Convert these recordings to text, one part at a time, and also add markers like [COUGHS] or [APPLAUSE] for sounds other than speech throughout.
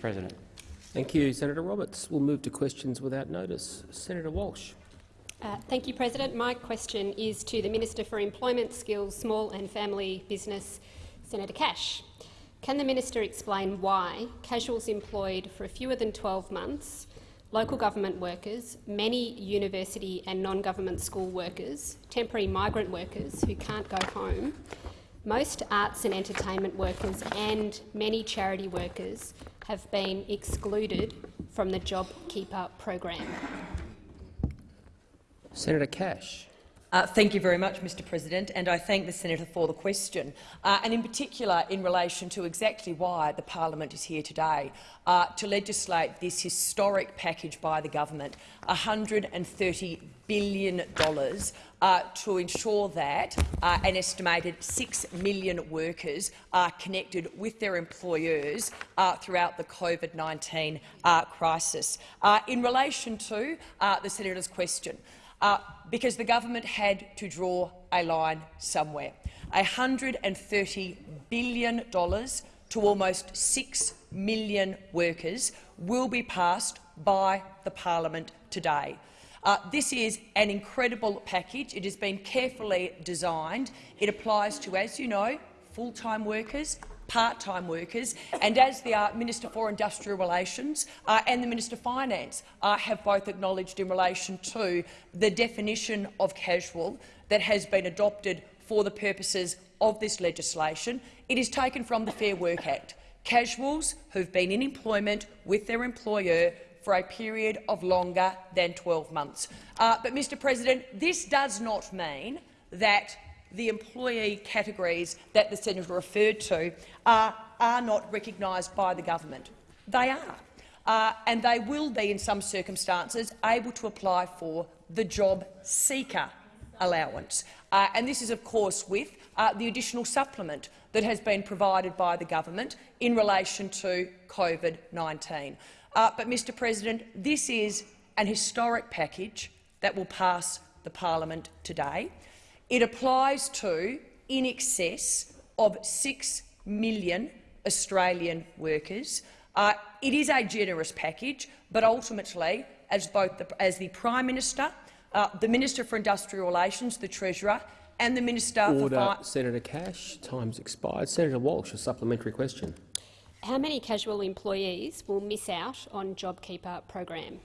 Mr President. Thank you, Senator Roberts. We'll move to questions without notice. Senator Walsh. Uh, thank you, President. My question is to the Minister for Employment, Skills, Small and Family Business, Senator Cash. Can the minister explain why casuals employed for fewer than 12 months, local government workers, many university and non-government school workers, temporary migrant workers who can't go home, most arts and entertainment workers and many charity workers have been excluded from the JobKeeper program? Senator Cash. Uh, thank you very much, Mr President, and I thank the senator for the question, uh, and in particular in relation to exactly why the parliament is here today, uh, to legislate this historic package by the government, $130 billion uh, to ensure that uh, an estimated 6 million workers are connected with their employers uh, throughout the COVID-19 crisis. in relation to the senator's question, uh, because the government had to draw a line somewhere. $130 billion to almost 6 million workers will be passed by the parliament today. Uh, this is an incredible package. It has been carefully designed. It applies to, as you know, full-time workers, part-time workers, and as the uh, Minister for Industrial Relations uh, and the Minister for Finance uh, have both acknowledged in relation to the definition of casual that has been adopted for the purposes of this legislation, it is taken from the Fair Work Act. Casuals who've been in employment with their employer for a period of longer than 12 months. Uh, but, Mr President, this does not mean that the employee categories that the senator referred to are, are not recognised by the government. They are. Uh, and they will be, in some circumstances, able to apply for the job seeker allowance. Uh, and this is, of course, with uh, the additional supplement that has been provided by the government in relation to COVID-19. Uh, but, Mr President, this is an historic package that will pass the parliament today. It applies to in excess of 6 million Australian workers. Uh, it is a generous package, but ultimately, as both the, as the Prime Minister, uh, the Minister for Industrial Relations, the Treasurer, and the Minister Order, for Senator Cash. Time's expired. Senator Walsh, a supplementary question. How many casual employees will miss out on JobKeeper program?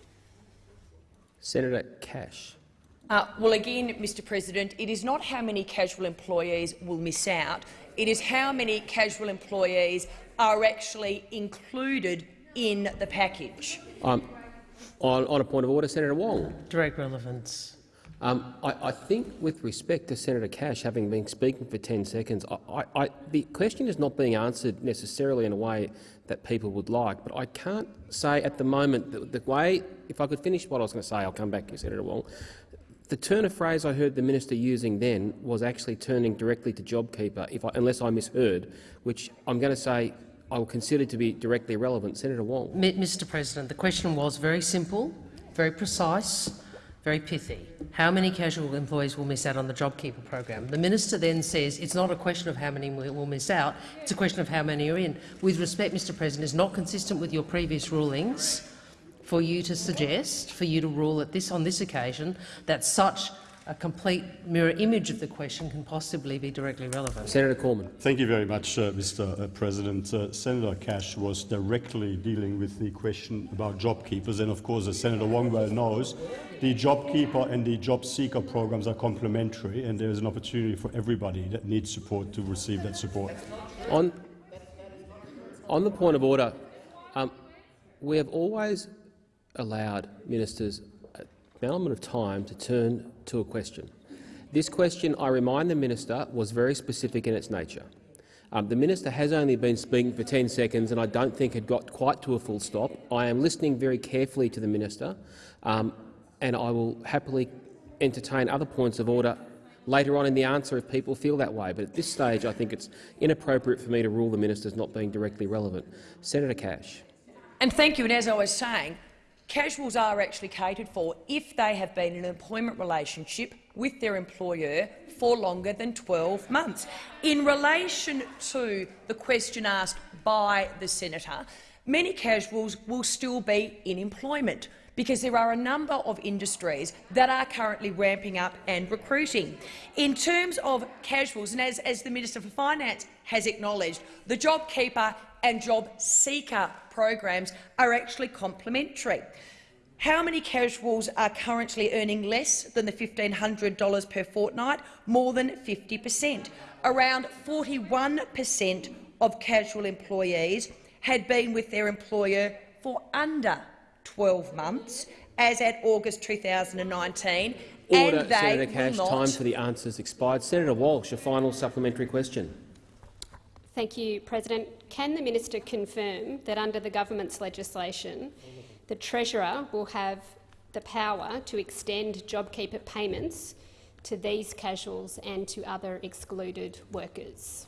Senator Cash. Uh, well, again, Mr President, it is not how many casual employees will miss out. It is how many casual employees are actually included in the package. Um, on, on, a point of order, Senator Wong. Direct relevance. Um, I, I, think, with respect to Senator Cash having been speaking for 10 seconds, I, I, the question is not being answered necessarily in a way that people would like, but I can't say at the moment the, the way. If I could finish what I was going to say, I'll come back to you, Senator Wong. The turn of phrase I heard the minister using then was actually turning directly to JobKeeper, if I, unless I misheard, which I'm going to say I will consider to be directly relevant. Senator Wong. Mr President, the question was very simple, very precise, very pithy. How many casual employees will miss out on the JobKeeper program? The minister then says it's not a question of how many will miss out, it's a question of how many are in. With respect, Mr President, is not consistent with your previous rulings for you to suggest, for you to rule at this, on this occasion, that such a complete mirror image of the question can possibly be directly relevant. Senator Cormann. Thank you very much, uh, Mr uh, President. Uh, Senator Cash was directly dealing with the question about job keepers, and of course, as Senator Wong well knows, the job keeper and the job seeker programs are complementary, and there is an opportunity for everybody that needs support to receive that support. On, on the point of order, um, we have always allowed ministers an element of time to turn to a question. This question, I remind the minister, was very specific in its nature. Um, the minister has only been speaking for 10 seconds and I don't think had got quite to a full stop. I am listening very carefully to the minister um, and I will happily entertain other points of order later on in the answer if people feel that way. But at this stage I think it's inappropriate for me to rule the minister as not being directly relevant. Senator Cash. And thank you. And as I was saying, Casuals are actually catered for if they have been in an employment relationship with their employer for longer than 12 months. In relation to the question asked by the senator, many casuals will still be in employment because there are a number of industries that are currently ramping up and recruiting. In terms of casuals, and as, as the Minister for Finance has acknowledged, the JobKeeper and Job Seeker programs are actually complementary. How many casuals are currently earning less than the $1,500 per fortnight? More than 50 per cent. Around 41 per cent of casual employees had been with their employer for under 12 months, as at August 2019, Order, and they Senator Cash. Time for the answers expired. Senator Walsh, a final supplementary question. Thank you, President. Can the minister confirm that under the government's legislation, the Treasurer will have the power to extend JobKeeper payments to these casuals and to other excluded workers?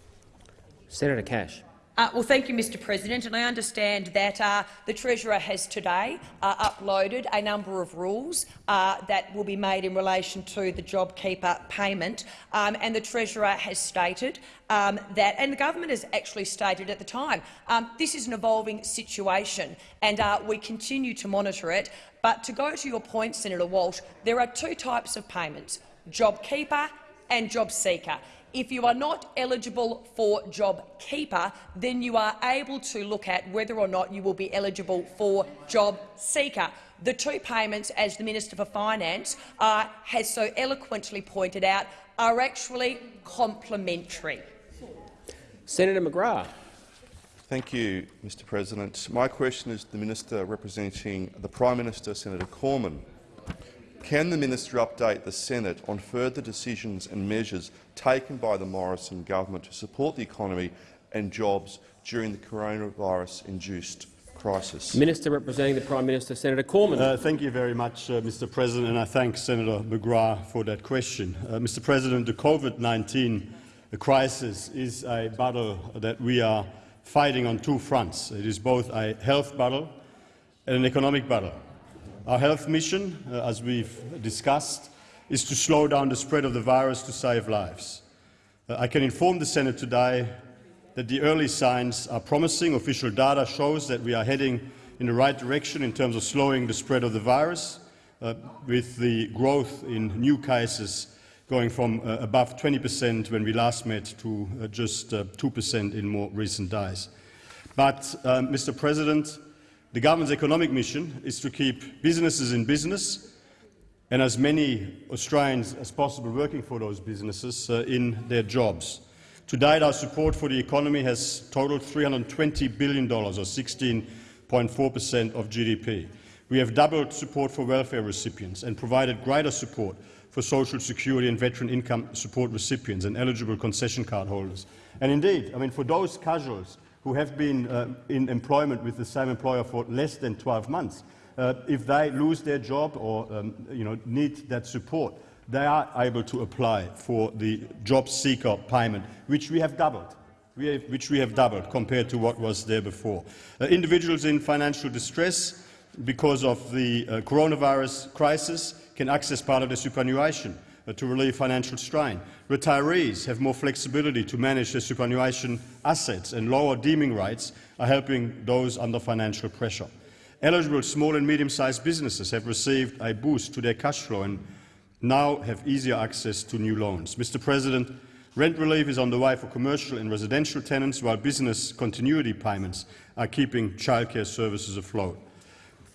Senator Cash. Uh, well, thank you, Mr President. And I understand that uh, the Treasurer has today uh, uploaded a number of rules uh, that will be made in relation to the JobKeeper payment. Um, and the Treasurer has stated um, that, and the government has actually stated at the time, um, this is an evolving situation and uh, we continue to monitor it. But to go to your point, Senator Walsh, there are two types of payments, JobKeeper and JobSeeker. If you are not eligible for JobKeeper, then you are able to look at whether or not you will be eligible for JobSeeker. The two payments, as the Minister for Finance uh, has so eloquently pointed out, are actually complementary. Senator McGrath. Thank you, Mr President. My question is to the Minister representing the Prime Minister, Senator Cormann. Can the minister update the Senate on further decisions and measures taken by the Morrison government to support the economy and jobs during the coronavirus-induced crisis? Minister representing the Prime Minister, Senator Cormann. Uh, thank you very much, uh, Mr. President, and I thank Senator McGrath for that question. Uh, Mr. President, the COVID-19 crisis is a battle that we are fighting on two fronts. It is both a health battle and an economic battle. Our health mission, uh, as we've discussed, is to slow down the spread of the virus to save lives. Uh, I can inform the Senate today that the early signs are promising. Official data shows that we are heading in the right direction in terms of slowing the spread of the virus, uh, with the growth in new cases going from uh, above 20 percent when we last met to uh, just 2 percent in more recent days. But, uh, Mr. President, the government's economic mission is to keep businesses in business and as many Australians as possible working for those businesses uh, in their jobs. To date, our support for the economy has totaled $320 billion, or 16.4 per cent of GDP. We have doubled support for welfare recipients and provided greater support for social security and veteran income support recipients and eligible concession card holders. And indeed, I mean, for those casuals who have been uh, in employment with the same employer for less than 12 months, uh, if they lose their job or um, you know, need that support, they are able to apply for the job seeker payment, which we have doubled. We have, which we have doubled compared to what was there before. Uh, individuals in financial distress because of the uh, coronavirus crisis can access part of their superannuation Uh, to relieve financial strain. Retirees have more flexibility to manage their superannuation assets, and lower deeming rates are helping those under financial pressure. Eligible small and medium-sized businesses have received a boost to their cash flow and now have easier access to new loans. Mr President, rent relief is on the way for commercial and residential tenants, while business continuity payments are keeping childcare services afloat.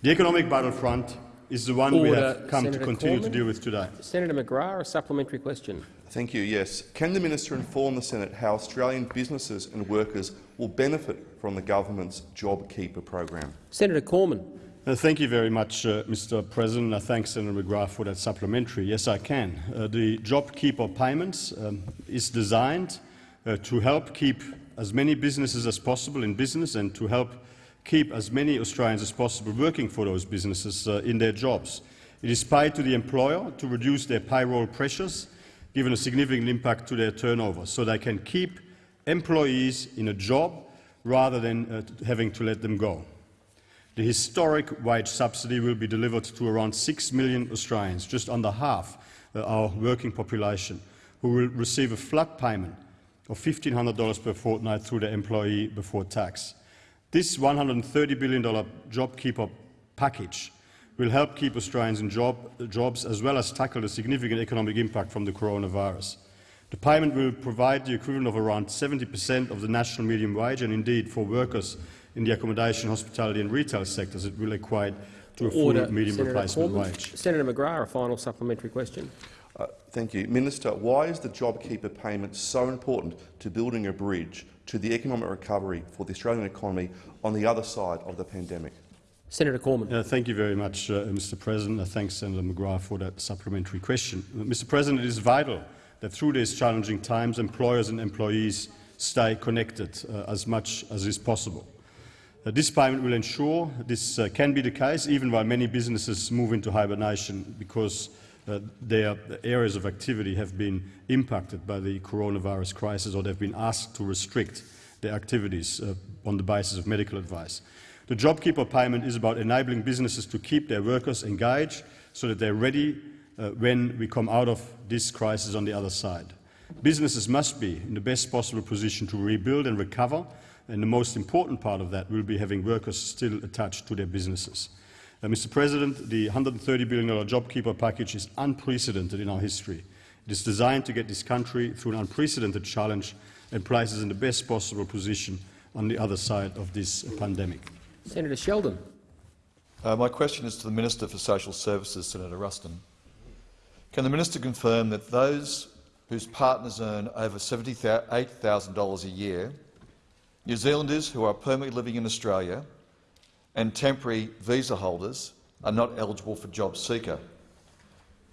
The economic battlefront is the one Order. we have come Senator to continue Cormann. to deal with today. Senator McGrath, a supplementary question. Thank you. Yes. Can the minister inform the Senate how Australian businesses and workers will benefit from the government's JobKeeper program? Senator Cormann. Uh, thank you very much, uh, Mr. President. I thank Senator McGrath for that supplementary. Yes, I can. Uh, the JobKeeper payments um, is designed uh, to help keep as many businesses as possible in business and to help keep as many Australians as possible working for those businesses uh, in their jobs. It is paid to the employer to reduce their payroll pressures, given a significant impact to their turnover, so they can keep employees in a job rather than uh, having to let them go. The historic wage subsidy will be delivered to around 6 million Australians, just under half uh, our working population, who will receive a flat payment of $1,500 per fortnight through their employee before tax. This $130 billion JobKeeper package will help keep Australians in job, jobs as well as tackle the significant economic impact from the coronavirus. The payment will provide the equivalent of around 70 per cent of the national medium wage, and indeed for workers in the accommodation, hospitality and retail sectors it will equate to a full Order. medium Senator replacement Cormann. wage. Senator McGrath, a final supplementary question. Uh, thank you. Minister, why is the JobKeeper payment so important to building a bridge to the economic recovery for the Australian economy on the other side of the pandemic? Senator Cormann. Uh, thank you very much, uh, Mr. President. I thank Senator McGrath for that supplementary question. Uh, Mr. President, it is vital that through these challenging times, employers and employees stay connected uh, as much as is possible. Uh, this payment will ensure this uh, can be the case even while many businesses move into hibernation because uh, their areas of activity have been impacted by the coronavirus crisis or they've been asked to restrict their activities uh, on the basis of medical advice. The JobKeeper payment is about enabling businesses to keep their workers engaged so that they're ready uh, when we come out of this crisis on the other side. Businesses must be in the best possible position to rebuild and recover, and the most important part of that will be having workers still attached to their businesses. Uh, Mr. President, the $130 billion JobKeeper package is unprecedented in our history. It is designed to get this country through an unprecedented challenge and places in the best possible position on the other side of this pandemic. Senator Sheldon. Uh, my question is to the Minister for Social Services, Senator Ruston. Can the minister confirm that those whose partners earn over $78,000 a year, New Zealanders who are permanently living in Australia and temporary visa holders are not eligible for Job Seeker?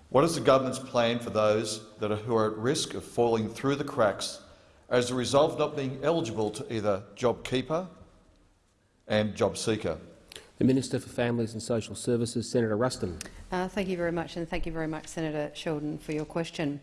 What is the government's plan for those that are, who are at risk of falling through the cracks as a result of not being eligible to either JobKeeper and Job Seeker? The Minister for Families and Social Services, Senator Ruston. Uh, thank you very much, and thank you very much, Senator Sheldon, for your question.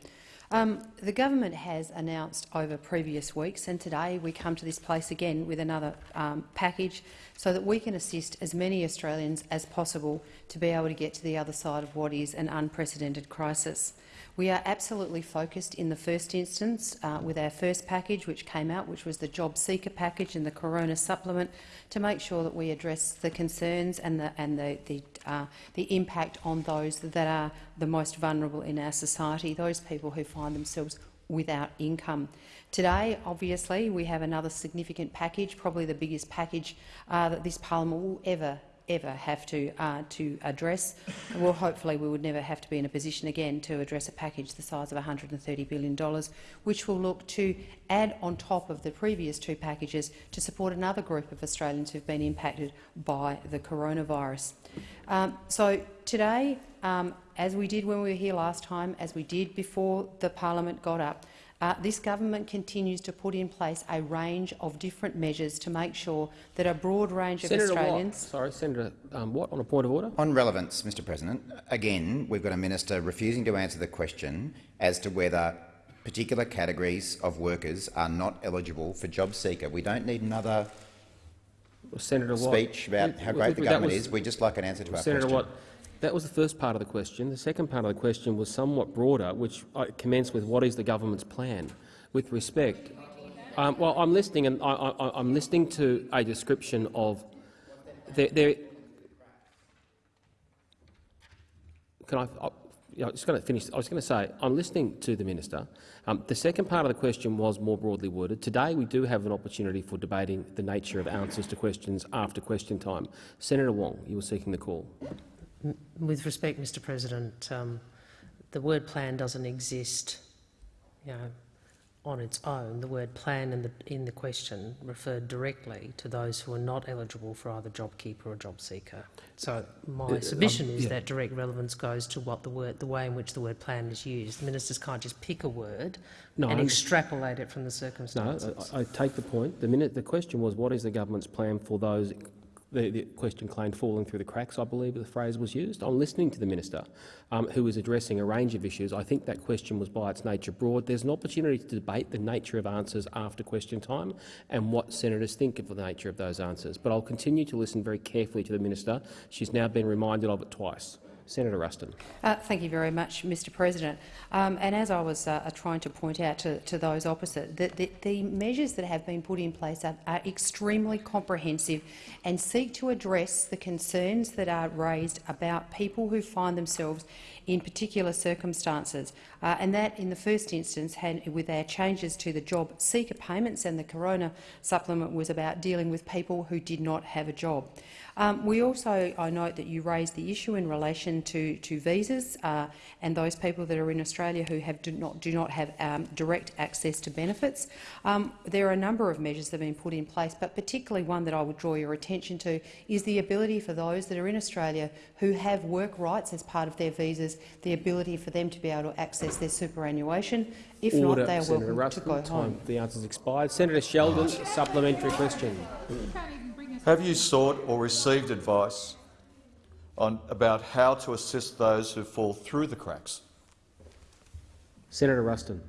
Um, the government has announced over previous weeks, and today we come to this place again with another um, package so that we can assist as many Australians as possible to be able to get to the other side of what is an unprecedented crisis. We are absolutely focused in the first instance uh, with our first package which came out, which was the Job Seeker package and the Corona supplement, to make sure that we address the concerns and the, and the, the, uh, the impact on those that are the most vulnerable in our society, those people who find themselves without income. Today, obviously, we have another significant package, probably the biggest package uh, that this parliament will ever ever have to, uh, to address. Well, hopefully we would never have to be in a position again to address a package the size of $130 billion, which will look to add on top of the previous two packages to support another group of Australians who have been impacted by the coronavirus. Um, so today, um, as we did when we were here last time, as we did before the parliament got up, uh, this government continues to put in place a range of different measures to make sure that a broad range of Australians— Watt. Sorry, Senator um, Watt, on a point of order. On relevance, Mr President, again, we've got a minister refusing to answer the question as to whether particular categories of workers are not eligible for job seeker. We don't need another Senator Watt. speech about how great the government was- is. We'd just like an answer to our Senator question. Watt, that was the first part of the question. The second part of the question was somewhat broader, which commenced with what is the government's plan. With respect, um, well, I'm listening, and I, I'm listening to a description of there. there can I? I you know, just going to finish. I was going to say I'm listening to the minister. Um, the second part of the question was more broadly worded. Today we do have an opportunity for debating the nature of answers to questions after question time. Senator Wong, you were seeking the call. With respect, Mr President, um, the word plan doesn't exist you know, on its own. The word plan in the, in the question referred directly to those who are not eligible for either JobKeeper or job seeker. So my Uh, submission um, is yeah. that direct relevance goes to what the word, the way in which the word plan is used. Ministers can't just pick a word No, and I- extrapolate it from the No, circumstances. I, I take the point. The minute the question was, what is the government's plan for those? The, the question claimed falling through the cracks, I believe the phrase was used. I'm listening to the minister, um, who is addressing a range of issues. I think that question was by its nature broad. There's an opportunity to debate the nature of answers after question time and what senators think of the nature of those answers. But I'll continue to listen very carefully to the minister. She's now been reminded of it twice. Senator Ruston. Uh, thank you very much, Mr President. Um, and as I was uh, trying to point out to, to those opposite, the, the, the, measures that have been put in place are, are, extremely comprehensive and seek to address the concerns that are raised about people who find themselves in particular circumstances. Uh, and that, in the first instance, had, with our changes to the job seeker payments and the corona supplement was about dealing with people who did not have a job. Um, we also, I note that you raised the issue in relation to, to visas uh, and those people that are in Australia who have, do, not, do not have um, direct access to benefits. Um, there are a number of measures that have been put in place, but particularly one that I would draw your attention to is the ability for those that are in Australia who have work rights as part of their visas, the ability for them to be able to access their superannuation. If Order, not, they are Senator welcome Ruston. to go home. Time. The answer's expired. Senator Sheldon, supplementary question. Have you sought or received advice on, about how to assist those who fall through the cracks? Senator Ruston.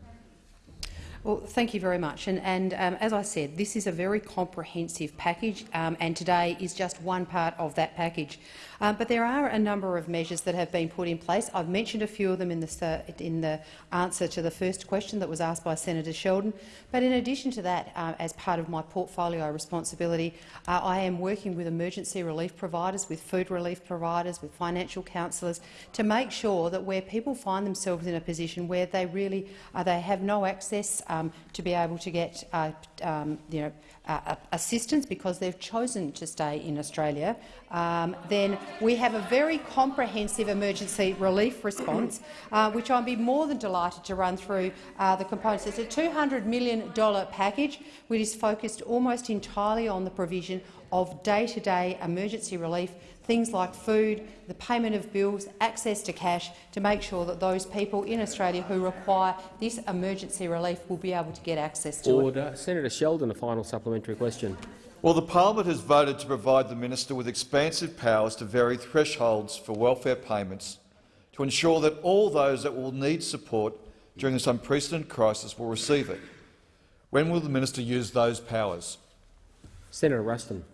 Well, thank you very much. And, and um, as I said, this is a very comprehensive package, um, and today is just one part of that package. Um, but there are a number of measures that have been put in place. I've mentioned a few of them in the, in the answer to the first question that was asked by Senator Sheldon. But in addition to that, uh, as part of my portfolio responsibility, uh, I am working with emergency relief providers, with food relief providers, with financial counsellors to make sure that where people find themselves in a position where they really uh, they have no access um, to be able to get uh, um, you know, uh, assistance because they've chosen to stay in Australia, um, then we have a very comprehensive emergency relief response, [CLEARS THROAT] uh, which I'll be more than delighted to run through uh, the components. It's a $200 million package which is focused almost entirely on the provision of day-to-day -day emergency relief things like food, the payment of bills, access to cash, to make sure that those people in Australia who require this emergency relief will be able to get access to Order. it. Senator Sheldon, a final supplementary question. Well, the parliament has voted to provide the minister with expansive powers to vary thresholds for welfare payments to ensure that all those that will need support during this unprecedented crisis will receive it. When will the minister use those powers? Senator Ruston.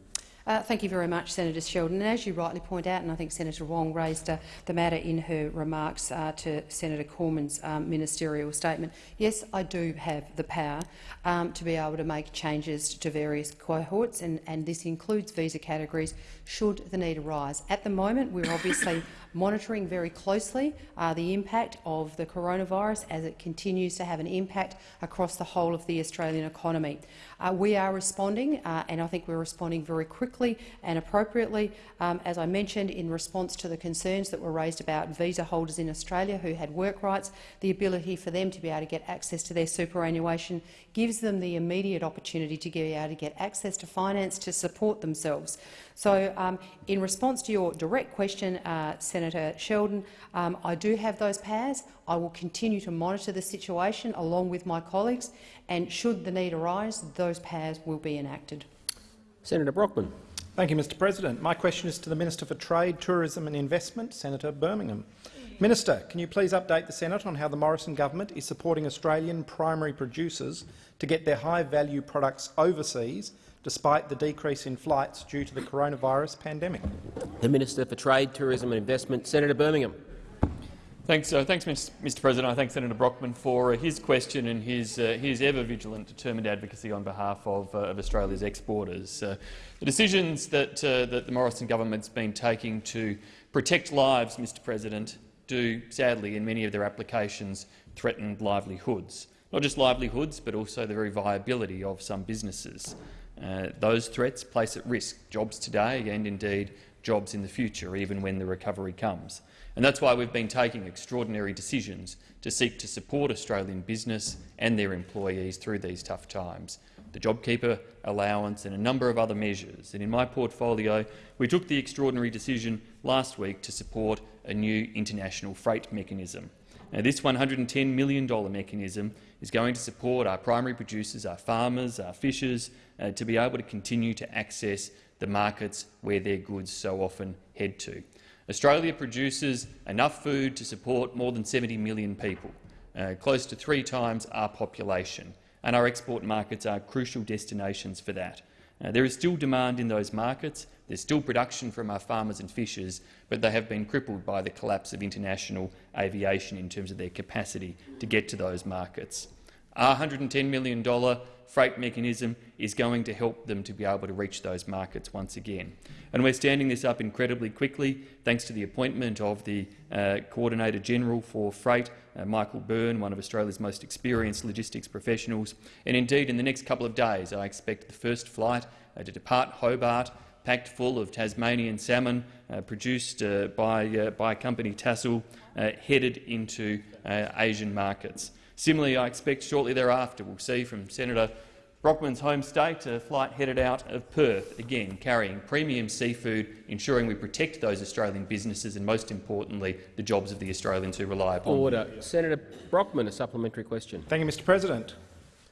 Uh, thank you very much, Senator Sheldon. And as you rightly point out, and I think Senator Wong raised uh, the matter in her remarks uh, to Senator Cormann's um, ministerial statement, yes, I do have the power um, to be able to make changes to various cohorts, and, and this includes visa categories should the need arise. At the moment, we're obviously monitoring very closely uh, the impact of the coronavirus as it continues to have an impact across the whole of the Australian economy. Uh, we are responding, uh, and I think we're responding very quickly and appropriately, um, as I mentioned, in response to the concerns that were raised about visa holders in Australia who had work rights. The ability for them to be able to get access to their superannuation gives them the immediate opportunity to be able to get access to finance to support themselves. So, um, in response to your direct question, uh, Senator Sheldon, um, I do have those powers. I will continue to monitor the situation along with my colleagues, and should the need arise, those powers will be enacted. Senator Brockman. Thank you, Mr President. My question is to the Minister for Trade, Tourism and Investment, Senator Birmingham. Minister, can you please update the Senate on how the Morrison government is supporting Australian primary producers to get their high-value products overseas despite the decrease in flights due to the coronavirus pandemic. The Minister for Trade, Tourism and Investment, Senator Birmingham. Thanks, uh, thanks, Mr. President. I thank Senator Brockman for uh, his question and his, uh, his ever-vigilant, determined advocacy on behalf of, uh, of Australia's exporters. Uh, the decisions that, uh, that the Morrison government's been taking to protect lives, Mr. President, do sadly, in many of their applications, threaten livelihoods. Not just livelihoods, but also the very viability of some businesses. Uh, those threats place at risk jobs today and indeed jobs in the future, even when the recovery comes. And that's why we've been taking extraordinary decisions to seek to support Australian business and their employees through these tough times. The JobKeeper allowance and a number of other measures. And in my portfolio, we took the extraordinary decision last week to support a new international freight mechanism. Now, this $110 million mechanism is going to support our primary producers, our farmers, our fishers, uh, to be able to continue to access the markets where their goods so often head to. Australia produces enough food to support more than 70 million people, uh, close to three times our population, and our export markets are crucial destinations for that. Uh, there is still demand in those markets, there's still production from our farmers and fishers, but they have been crippled by the collapse of international aviation in terms of their capacity to get to those markets. Our $110 million freight mechanism is going to help them to be able to reach those markets once again. And we're standing this up incredibly quickly, thanks to the appointment of the uh, Coordinator General for Freight, uh, Michael Byrne, one of Australia's most experienced logistics professionals. And indeed, in the next couple of days, I expect the first flight uh, to depart Hobart packed full of Tasmanian salmon uh, produced uh, by, uh, by company Tassal, uh, headed into Asian markets. Similarly, I expect shortly thereafter we'll see from Senator Brockman's home state a flight headed out of Perth, again carrying premium seafood, ensuring we protect those Australian businesses and, most importantly, the jobs of the Australians who rely upon Order. Them. Senator Brockman, a supplementary question. Thank you, Mr President.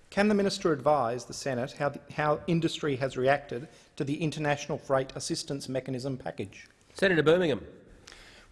Can the minister advise the Senate how, the, how industry has reacted to the International Freight Assistance Mechanism package? Senator Birmingham.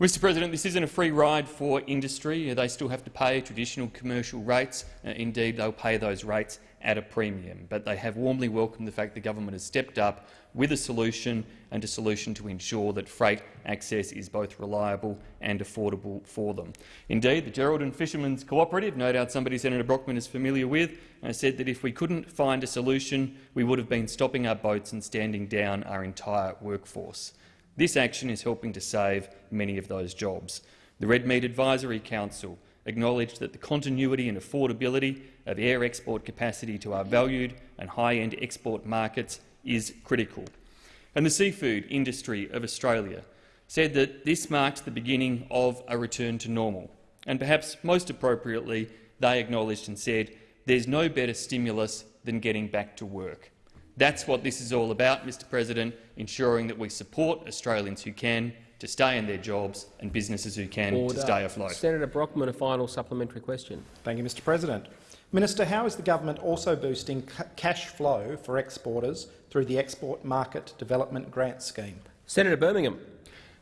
Mr President, this isn't a free ride for industry. They still have to pay traditional commercial rates. Uh, indeed, they'll pay those rates at a premium. But they have warmly welcomed the fact the government has stepped up with a solution and a solution to ensure that freight access is both reliable and affordable for them. Indeed, the Geraldton Fishermen's Cooperative, no doubt somebody Senator Brockman is familiar with, uh, said that if we couldn't find a solution, we would have been stopping our boats and standing down our entire workforce. This action is helping to save many of those jobs. The Red Meat Advisory Council acknowledged that the continuity and affordability of air export capacity to our valued and high-end export markets is critical. And the seafood industry of Australia said that this marks the beginning of a return to normal. And perhaps most appropriately, they acknowledged and said there's no better stimulus than getting back to work. That's what this is all about, Mr President, ensuring that we support Australians who can to stay in their jobs and businesses who can Order. to stay afloat. Senator Brockman, a final supplementary question. Thank you, Mr President. Minister, how is the government also boosting cash flow for exporters through the Export Market Development Grant Scheme? Senator Birmingham.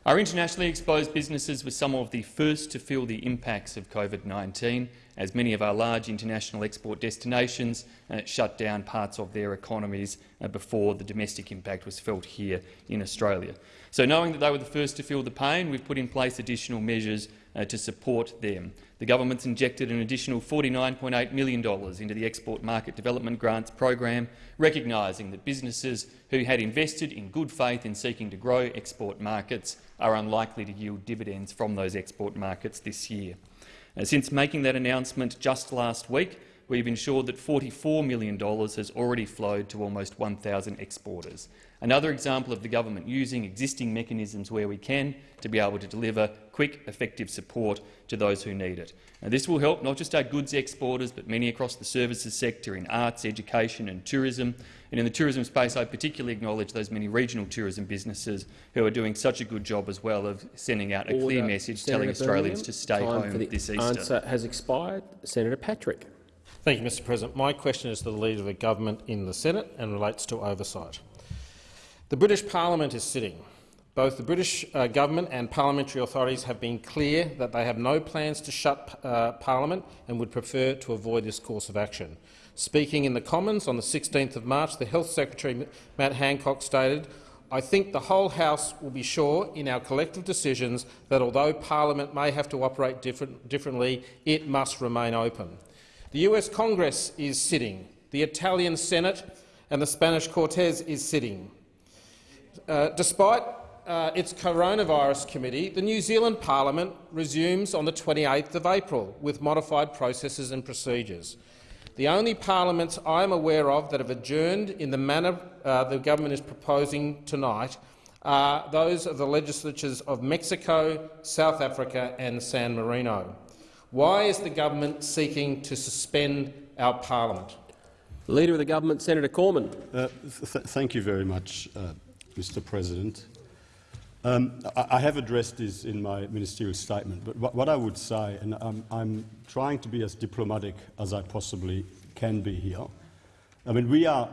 Our internationally exposed businesses were some of the first to feel the impacts of COVID-19, as many of our large international export destinations uh, shut down parts of their economies uh, before the domestic impact was felt here in Australia. So knowing that they were the first to feel the pain, we've put in place additional measures uh, to support them. The government's injected an additional $49.8 million into the Export Market Development Grants program, recognising that businesses who had invested in good faith in seeking to grow export markets are unlikely to yield dividends from those export markets this year. Uh, since making that announcement just last week, we've ensured that $44 million has already flowed to almost 1,000 exporters. Another example of the government using existing mechanisms where we can to be able to deliver quick, effective support to those who need it. Now, this will help not just our goods exporters, but many across the services sector in arts, education and tourism. And in the tourism space, I particularly acknowledge those many regional tourism businesses who are doing such a good job as well of sending out a Order. clear message Senator telling Australians to stay home for the this Easter. answer has expired. Senator Patrick. Thank you, Mr President. My question is to the Leader of the Government in the Senate and relates to oversight. The British Parliament is sitting. Both the British uh, government and parliamentary authorities have been clear that they have no plans to shut uh, Parliament and would prefer to avoid this course of action. Speaking in the Commons on the 16th of March, the Health Secretary Matt Hancock stated, I think the whole House will be sure in our collective decisions that although Parliament may have to operate different, differently, it must remain open. The US Congress is sitting. The Italian Senate and the Spanish Cortes is sitting. Uh, despite uh, its coronavirus committee, the New Zealand parliament resumes on the 28th of April with modified processes and procedures. The only parliaments I am aware of that have adjourned in the manner uh, the government is proposing tonight are those of the legislatures of Mexico, South Africa and San Marino. Why is the government seeking to suspend our parliament? Leader of the government, Senator Cormann. Uh, th thank you very much, uh, Mr. President. Um, I, have addressed this in my ministerial statement, but what, what I would say, and I'm, I'm, trying to be as diplomatic as I possibly can be here, I mean, we are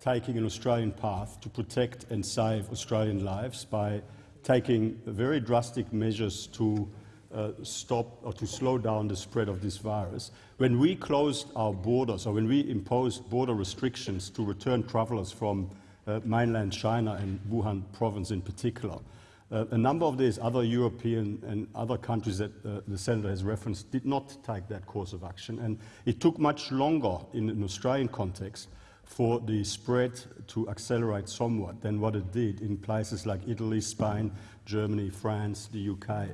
taking an Australian path to protect and save Australian lives by taking very drastic measures to uh, stop or to slow down the spread of this virus. When we closed our borders, or when we imposed border restrictions to return travellers from mainland China and Wuhan province in particular, uh, a number of these other European and other countries that uh, the Senator has referenced did not take that course of action, and it took much longer in an Australian context for the spread to accelerate somewhat than what it did in places like Italy, Spain, Germany, France, the UK.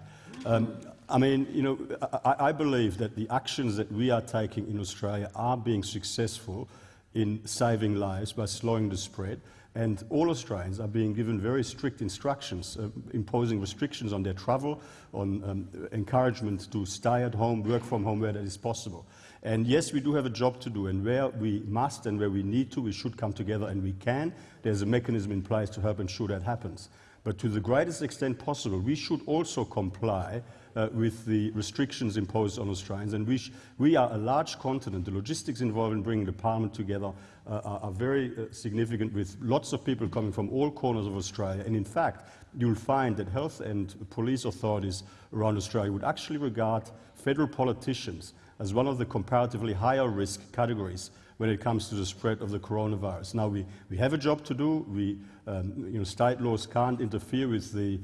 Um, I mean, you know, I, I, believe that the actions that we are taking in Australia are being successful in saving lives by slowing the spread. And all Australians are being given very strict instructions, uh, imposing restrictions on their travel, on um, encouragement to stay at home, work from home where that is possible. And yes, we do have a job to do, and where we must and where we need to, we should come together, and we can. There's a mechanism in place to help ensure that happens. But to the greatest extent possible, we should also comply uh, with the restrictions imposed on Australians. And we, we, are a large continent. The logistics involved in bringing the Parliament together uh, are, are, very uh, significant, with lots of people coming from all corners of Australia. And in fact, you'll find that health and police authorities around Australia would actually regard federal politicians as one of the comparatively higher risk categories when it comes to the spread of the coronavirus. Now, we, we have a job to do. We, um, you know, state laws can't interfere with the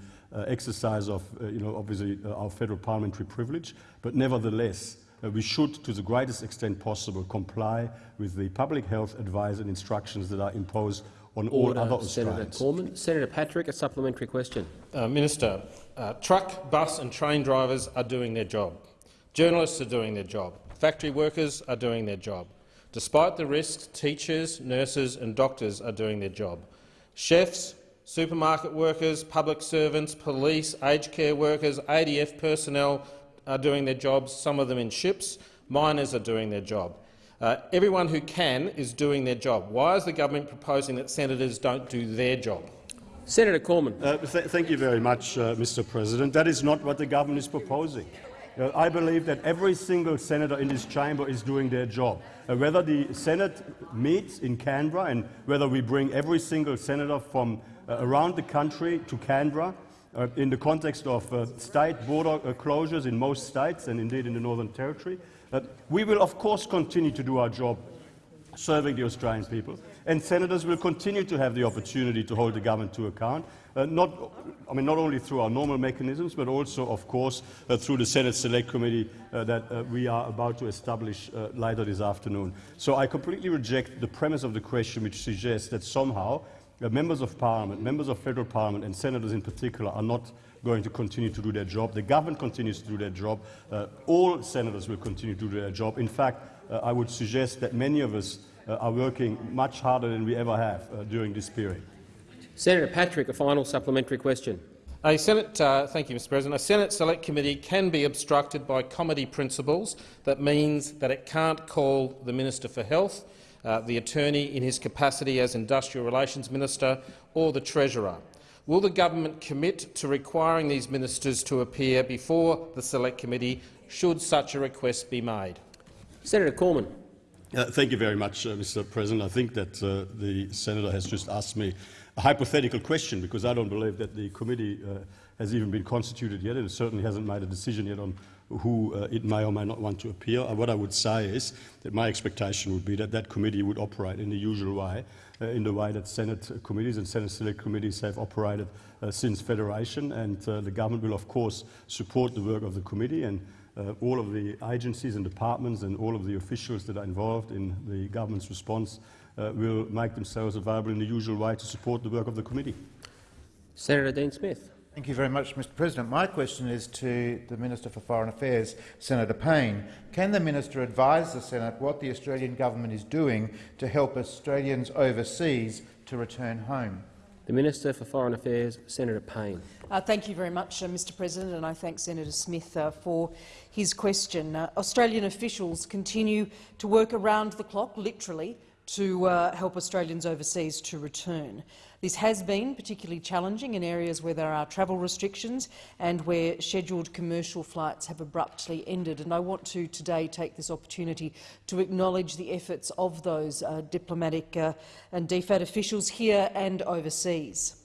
exercise of, uh, you know, obviously, uh, our federal parliamentary privilege, but nevertheless, uh, we should, to the greatest extent possible, comply with the public health advice and instructions that are imposed on Order, all other Senator Australians. Cormann. Senator Patrick, a supplementary question. Uh, Minister, uh, truck, bus and train drivers are doing their job. Journalists are doing their job. Factory workers are doing their job. Despite the risks, teachers, nurses and doctors are doing their job. Chefs, supermarket workers, public servants, police, aged care workers, ADF personnel are doing their jobs, some of them in ships. Miners are doing their job. Uh, everyone who can is doing their job. Why is the government proposing that senators don't do their job? Senator Cormann. Uh, th thank you very much, uh, Mr President. That is not what the government is proposing. Uh, I believe that every single senator in this chamber is doing their job. Uh, whether the Senate meets in Canberra and whether we bring every single senator from around the country to Canberra uh, in the context of uh, state border uh, closures in most states and indeed in the Northern Territory, we will of course continue to do our job serving the Australian people, and senators will continue to have the opportunity to hold the government to account, uh, not, I mean, not only through our normal mechanisms, but also, of course, uh, through the Senate Select Committee uh, that uh, we are about to establish uh, later this afternoon. So I completely reject the premise of the question which suggests that somehow uh, members of parliament, members of federal parliament and senators in particular are not going to continue to do their job. The government continues to do their job. Uh, all senators will continue to do their job. In fact, uh, I would suggest that many of us uh, are working much harder than we ever have during this period. Senator Patrick, a final supplementary question. A Senate, uh, thank you, Mr President. A Senate Select Committee can be obstructed by comity principles. That means that it can't call the Minister for Health, uh, the Attorney in his capacity as Industrial Relations Minister, or the Treasurer. Will the government commit to requiring these ministers to appear before the Select Committee should such a request be made? Senator Cormann. Uh, thank you very much, uh, Mr President. I think that uh, the senator has just asked me a hypothetical question because I don't believe that the committee uh, has even been constituted yet and it certainly hasn't made a decision yet on who uh, it may or may not want to appear. Uh, what I would say is that my expectation would be that that committee would operate in the usual way, uh, in the way that Senate committees and Senate select committees have operated uh, since Federation, and uh, the government will of course support the work of the committee and uh, all of the agencies and departments and all of the officials that are involved in the government's response will make themselves available in the usual way to support the work of the committee. Senator Dean Smith. Thank you very much, Mr President. My question is to the Minister for Foreign Affairs, Senator Payne. Can the minister advise the Senate what the Australian government is doing to help Australians overseas to return home? The Minister for Foreign Affairs, Senator Payne. Uh, thank you very much, uh, Mr President, and I thank Senator Smith uh, for his question. Uh, Australian officials continue to work around the clock, literally, to uh, help Australians overseas to return. This has been particularly challenging in areas where there are travel restrictions and where scheduled commercial flights have abruptly ended. And I want to today take this opportunity to acknowledge the efforts of those uh, diplomatic uh, and DFAT officials here and overseas.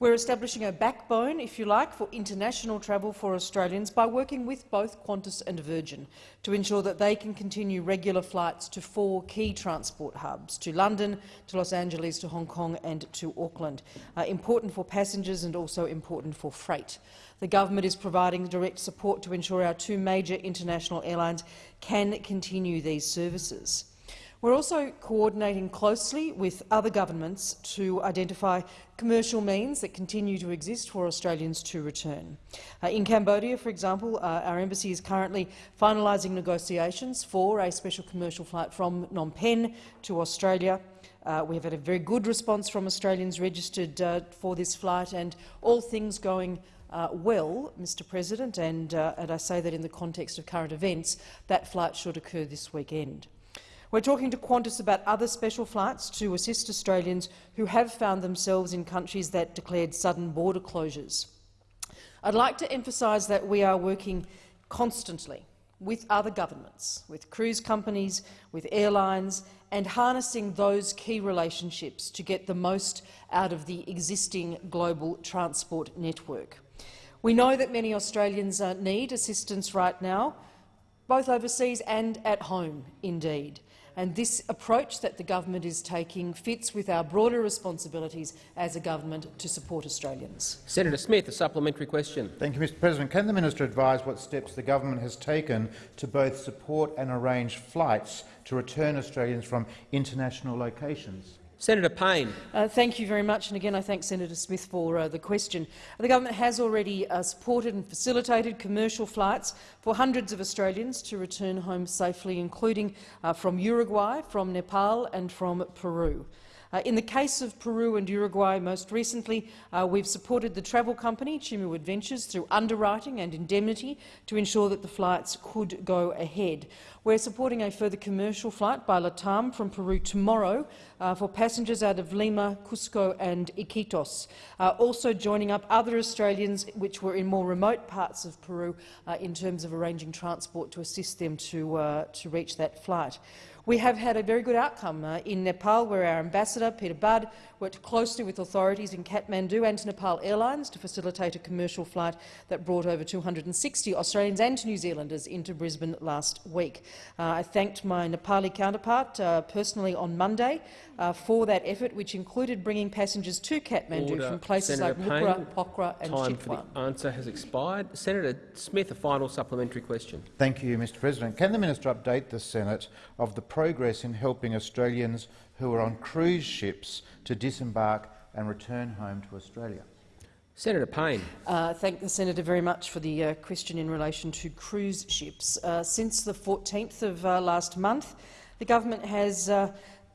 We're establishing a backbone, if you like, for international travel for Australians by working with both Qantas and Virgin to ensure that they can continue regular flights to four key transport hubs, to London, to Los Angeles, to Hong Kong and to Auckland. Uh, important for passengers and also important for freight. The government is providing direct support to ensure our two major international airlines can continue these services. We're also coordinating closely with other governments to identify commercial means that continue to exist for Australians to return. Uh, in Cambodia, for example, uh, our embassy is currently finalising negotiations for a special commercial flight from Phnom Penh to Australia. Uh, we have had a very good response from Australians registered uh, for this flight, and all things going uh, well, Mr President, and, uh, and I say that in the context of current events, that flight should occur this weekend. We're talking to Qantas about other special flights to assist Australians who have found themselves in countries that declared sudden border closures. I'd like to emphasise that we are working constantly with other governments, with cruise companies, with airlines, and harnessing those key relationships to get the most out of the existing global transport network. We know that many Australians uh, need assistance right now, both overseas and at home, indeed and this approach that the government is taking fits with our broader responsibilities as a government to support Australians. Senator Smith, a supplementary question. Thank you, Mr President. Can the minister advise what steps the government has taken to both support and arrange flights to return Australians from international locations? Senator Payne. Uh, thank you very much. And again, I thank Senator Smith for uh, the question. The government has already uh, supported and facilitated commercial flights for hundreds of Australians to return home safely, including uh, from Uruguay, from Nepal and from Peru. Uh, in the case of Peru and Uruguay most recently, uh, we've supported the travel company Chimu Adventures through underwriting and indemnity to ensure that the flights could go ahead. We're supporting a further commercial flight by Latam from Peru tomorrow uh, for passengers out of Lima, Cusco and Iquitos, also joining up other Australians which were in more remote parts of Peru in terms of arranging transport to assist them to, to reach that flight. We have had a very good outcome uh, in Nepal, where our ambassador, Peter Budd, worked closely with authorities in Kathmandu and Nepal Airlines to facilitate a commercial flight that brought over 260 Australians and New Zealanders into Brisbane last week. Uh, I thanked my Nepali counterpart uh, personally on Monday uh, for that effort, which included bringing passengers to Kathmandu Order. from places Senator like Lukla, Pokhara and Time Chitwan. for the answer has expired. Senator Smith, a final supplementary question. Thank you, Mr President. Can the minister update the Senate of the progress in helping Australians who were on cruise ships to disembark and return home to Australia? Senator Payne. Uh, thank the senator very much for the uh, question in relation to cruise ships. Uh, since the 14th of uh, last month, the government has uh,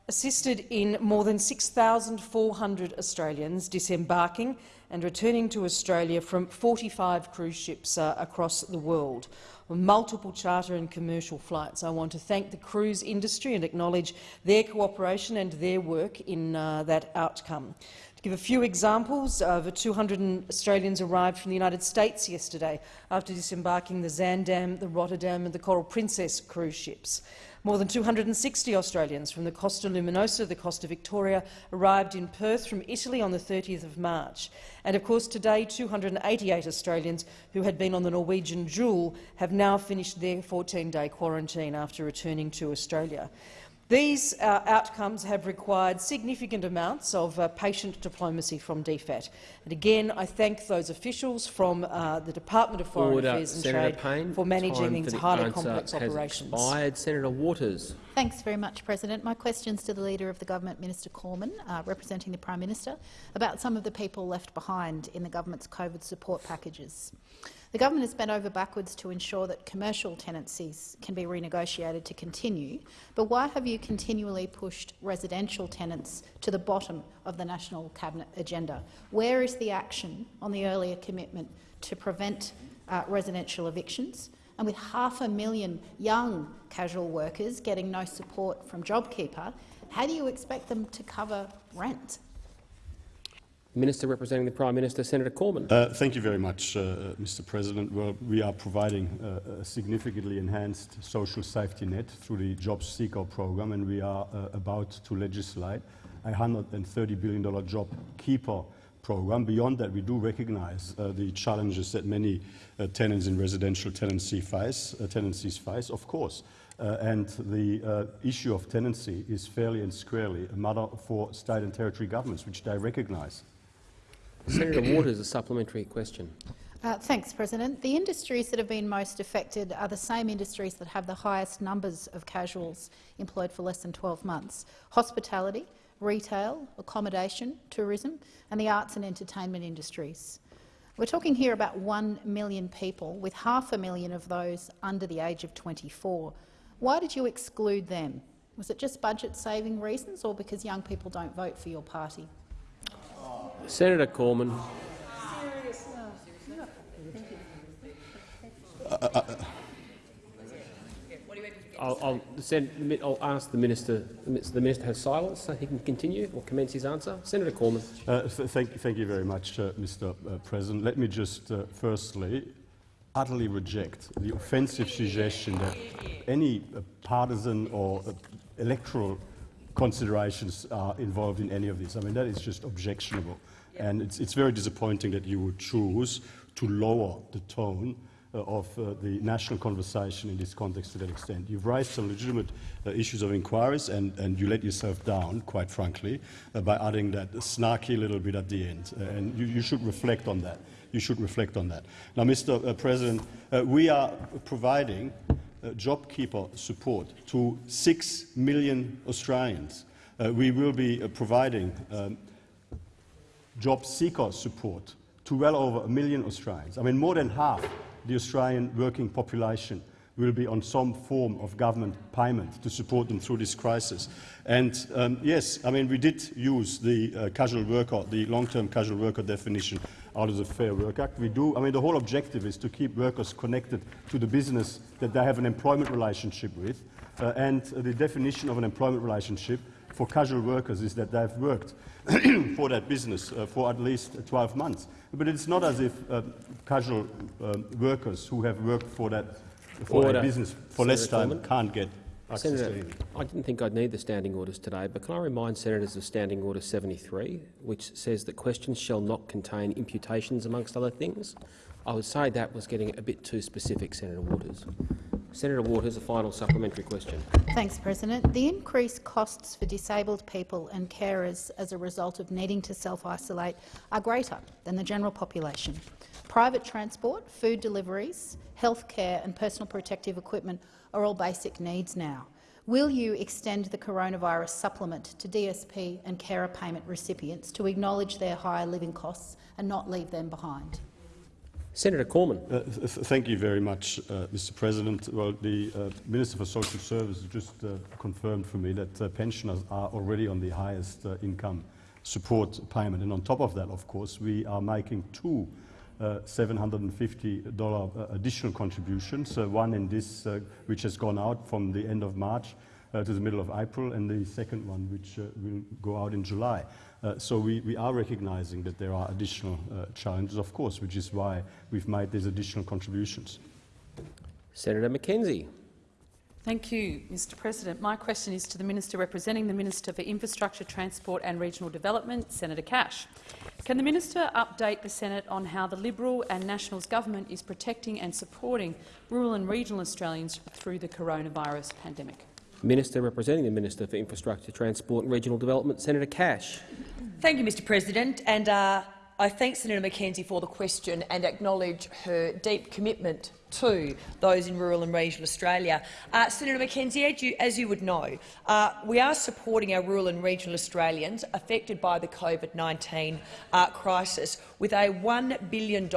assisted in more than 6,400 Australians disembarking and returning to Australia from 45 cruise ships uh, across the world multiple charter and commercial flights. I want to thank the cruise industry and acknowledge their cooperation and their work in uh, that outcome. To give a few examples, over 200 Australians arrived from the United States yesterday after disembarking the Zaandam, the Rotterdam and the Coral Princess cruise ships. More than 260 Australians from the Costa Luminosa, the Costa Victoria, arrived in Perth from Italy on the 30th of March. And of course today 288 Australians who had been on the Norwegian Jewel have now finished their 14-day quarantine after returning to Australia. These uh, outcomes have required significant amounts of uh, patient diplomacy from DFAT. And again, I thank those officials from uh, the Department of Foreign Order. Affairs and Senator Trade Payne, for managing these for the highly complex has operations. Expired. Senator Waters. Thanks very much, President. My question is to the Leader of the Government, Minister Cormann, uh, representing the Prime Minister, about some of the people left behind in the government's COVID support packages. The government has bent over backwards to ensure that commercial tenancies can be renegotiated to continue, but why have you continually pushed residential tenants to the bottom of the National Cabinet agenda? Where is the action on the earlier commitment to prevent uh, residential evictions? And with half a million young casual workers getting no support from JobKeeper, how do you expect them to cover rent? Minister representing the Prime Minister, Senator Cormann. Uh, thank you very much, uh, Mr. President. Well, we are providing uh, a significantly enhanced social safety net through the JobSeeker program, and we are uh, about to legislate a $130 billion job keeper program. Beyond that, we do recognise uh, the challenges that many uh, tenants in residential tenancy face, tenancies face, of course. Uh, and the uh, issue of tenancy is fairly and squarely a matter for state and territory governments, which they recognise. Senator Waters, a supplementary question. Uh, thanks, President. The industries that have been most affected are the same industries that have the highest numbers of casuals employed for less than 12 months. Hospitality, retail, accommodation, tourism and the arts and entertainment industries. We're talking here about 1 million people, with half a million of those under the age of 24. Why did you exclude them? Was it just budget-saving reasons or because young people don't vote for your party? Senator Cormann. I'll, I'll, send, I'll, ask the minister. The minister has silence, so he can continue or commence his answer. Senator Cormann. Uh, th thank, thank, you very much, uh, Mr. Uh, President. Let me just uh, firstly utterly reject the offensive suggestion that any uh, partisan or electoral considerations are involved in any of this. I mean, that is just objectionable. And it's, it's very disappointing that you would choose to lower the tone uh, of uh, the national conversation in this context to that extent. You've raised some legitimate uh, issues of inquiries and, and, you let yourself down, quite frankly, uh, by adding that snarky little bit at the end. Uh, and you, you, should reflect on that. You should reflect on that. Now, Mr. Uh, President, we are providing Uh, JobKeeper support to six million Australians. Uh, we will be uh, providing um, JobSeeker support to well over a million Australians. I mean, more than half the Australian working population will be on some form of government payment to support them through this crisis. And um, yes, I mean, we did use the uh, casual worker, the long-term casual worker definition out of the Fair Work Act. We do, I mean, the whole objective is to keep workers connected to the business that they have an employment relationship with. Uh, and the definition of an employment relationship for casual workers is that they've worked [CLEARS THROAT] for that business uh, for at least 12 months. But it's not as if uh, casual um, workers who have worked for that for a business for Senator less time Cormann. can't get access Senator, to I didn't think I'd need the standing orders today, but can I remind senators of Standing Order 73, which says that questions shall not contain imputations, amongst other things? I would say that was getting a bit too specific, Senator Waters. Senator Waters, a final supplementary question. Thanks, President. The increased costs for disabled people and carers as a result of needing to self-isolate are greater than the general population. Private transport, food deliveries, health care and personal protective equipment are all basic needs now. Will you extend the coronavirus supplement to DSP and carer payment recipients to acknowledge their higher living costs and not leave them behind? Senator Cormann. Uh, th thank you very much, uh, Mr. President. Well, the uh, Minister for Social Services just uh, confirmed for me that uh, pensioners are already on the highest uh, income support payment. And on top of that, of course, we are making two Uh, $750 uh, additional contributions, one in this, uh, which has gone out from the end of March to the middle of April, and the second one, which will go out in July. Uh, so we, we, are recognizing that there are additional uh, challenges, of course, which is why we've made these additional contributions. Senator McKenzie. Thank you, Mr President. My question is to the Minister representing the Minister for Infrastructure, Transport and Regional Development, Senator Cash. Can the Minister update the Senate on how the Liberal and Nationals government is protecting and supporting rural and regional Australians through the coronavirus pandemic? Minister representing the Minister for Infrastructure, Transport and Regional Development, Senator Cash. Thank you, Mr President. And uh, I thank Senator McKenzie for the question and acknowledge her deep commitment to those in rural and regional Australia. Uh, Senator McKenzie, as you, as you would know, uh, we are supporting our rural and regional Australians affected by the COVID-19 uh, crisis with a $1 billion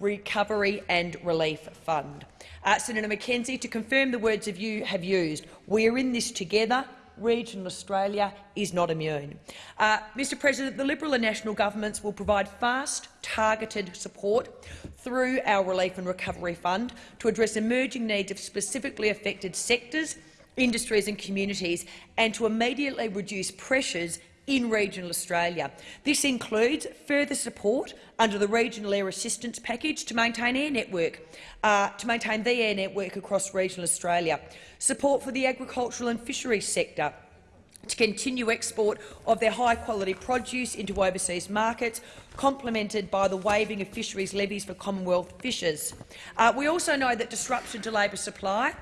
recovery and relief fund. Uh, Senator McKenzie, to confirm the words of you have used, we are in this together. Regional Australia is not immune. Uh, Mr President, the Liberal and National governments will provide fast, targeted support through our Relief and Recovery Fund to address emerging needs of specifically affected sectors, industries and communities and to immediately reduce pressures in regional Australia. This includes further support under the Regional Air Assistance Package to maintain air network, uh, to maintain the air network across regional Australia, support for the agricultural and fisheries sector, to continue export of their high-quality produce into overseas markets, complemented by the waiving of fisheries levies for Commonwealth fishers. Uh, we also know that disruption to labour supply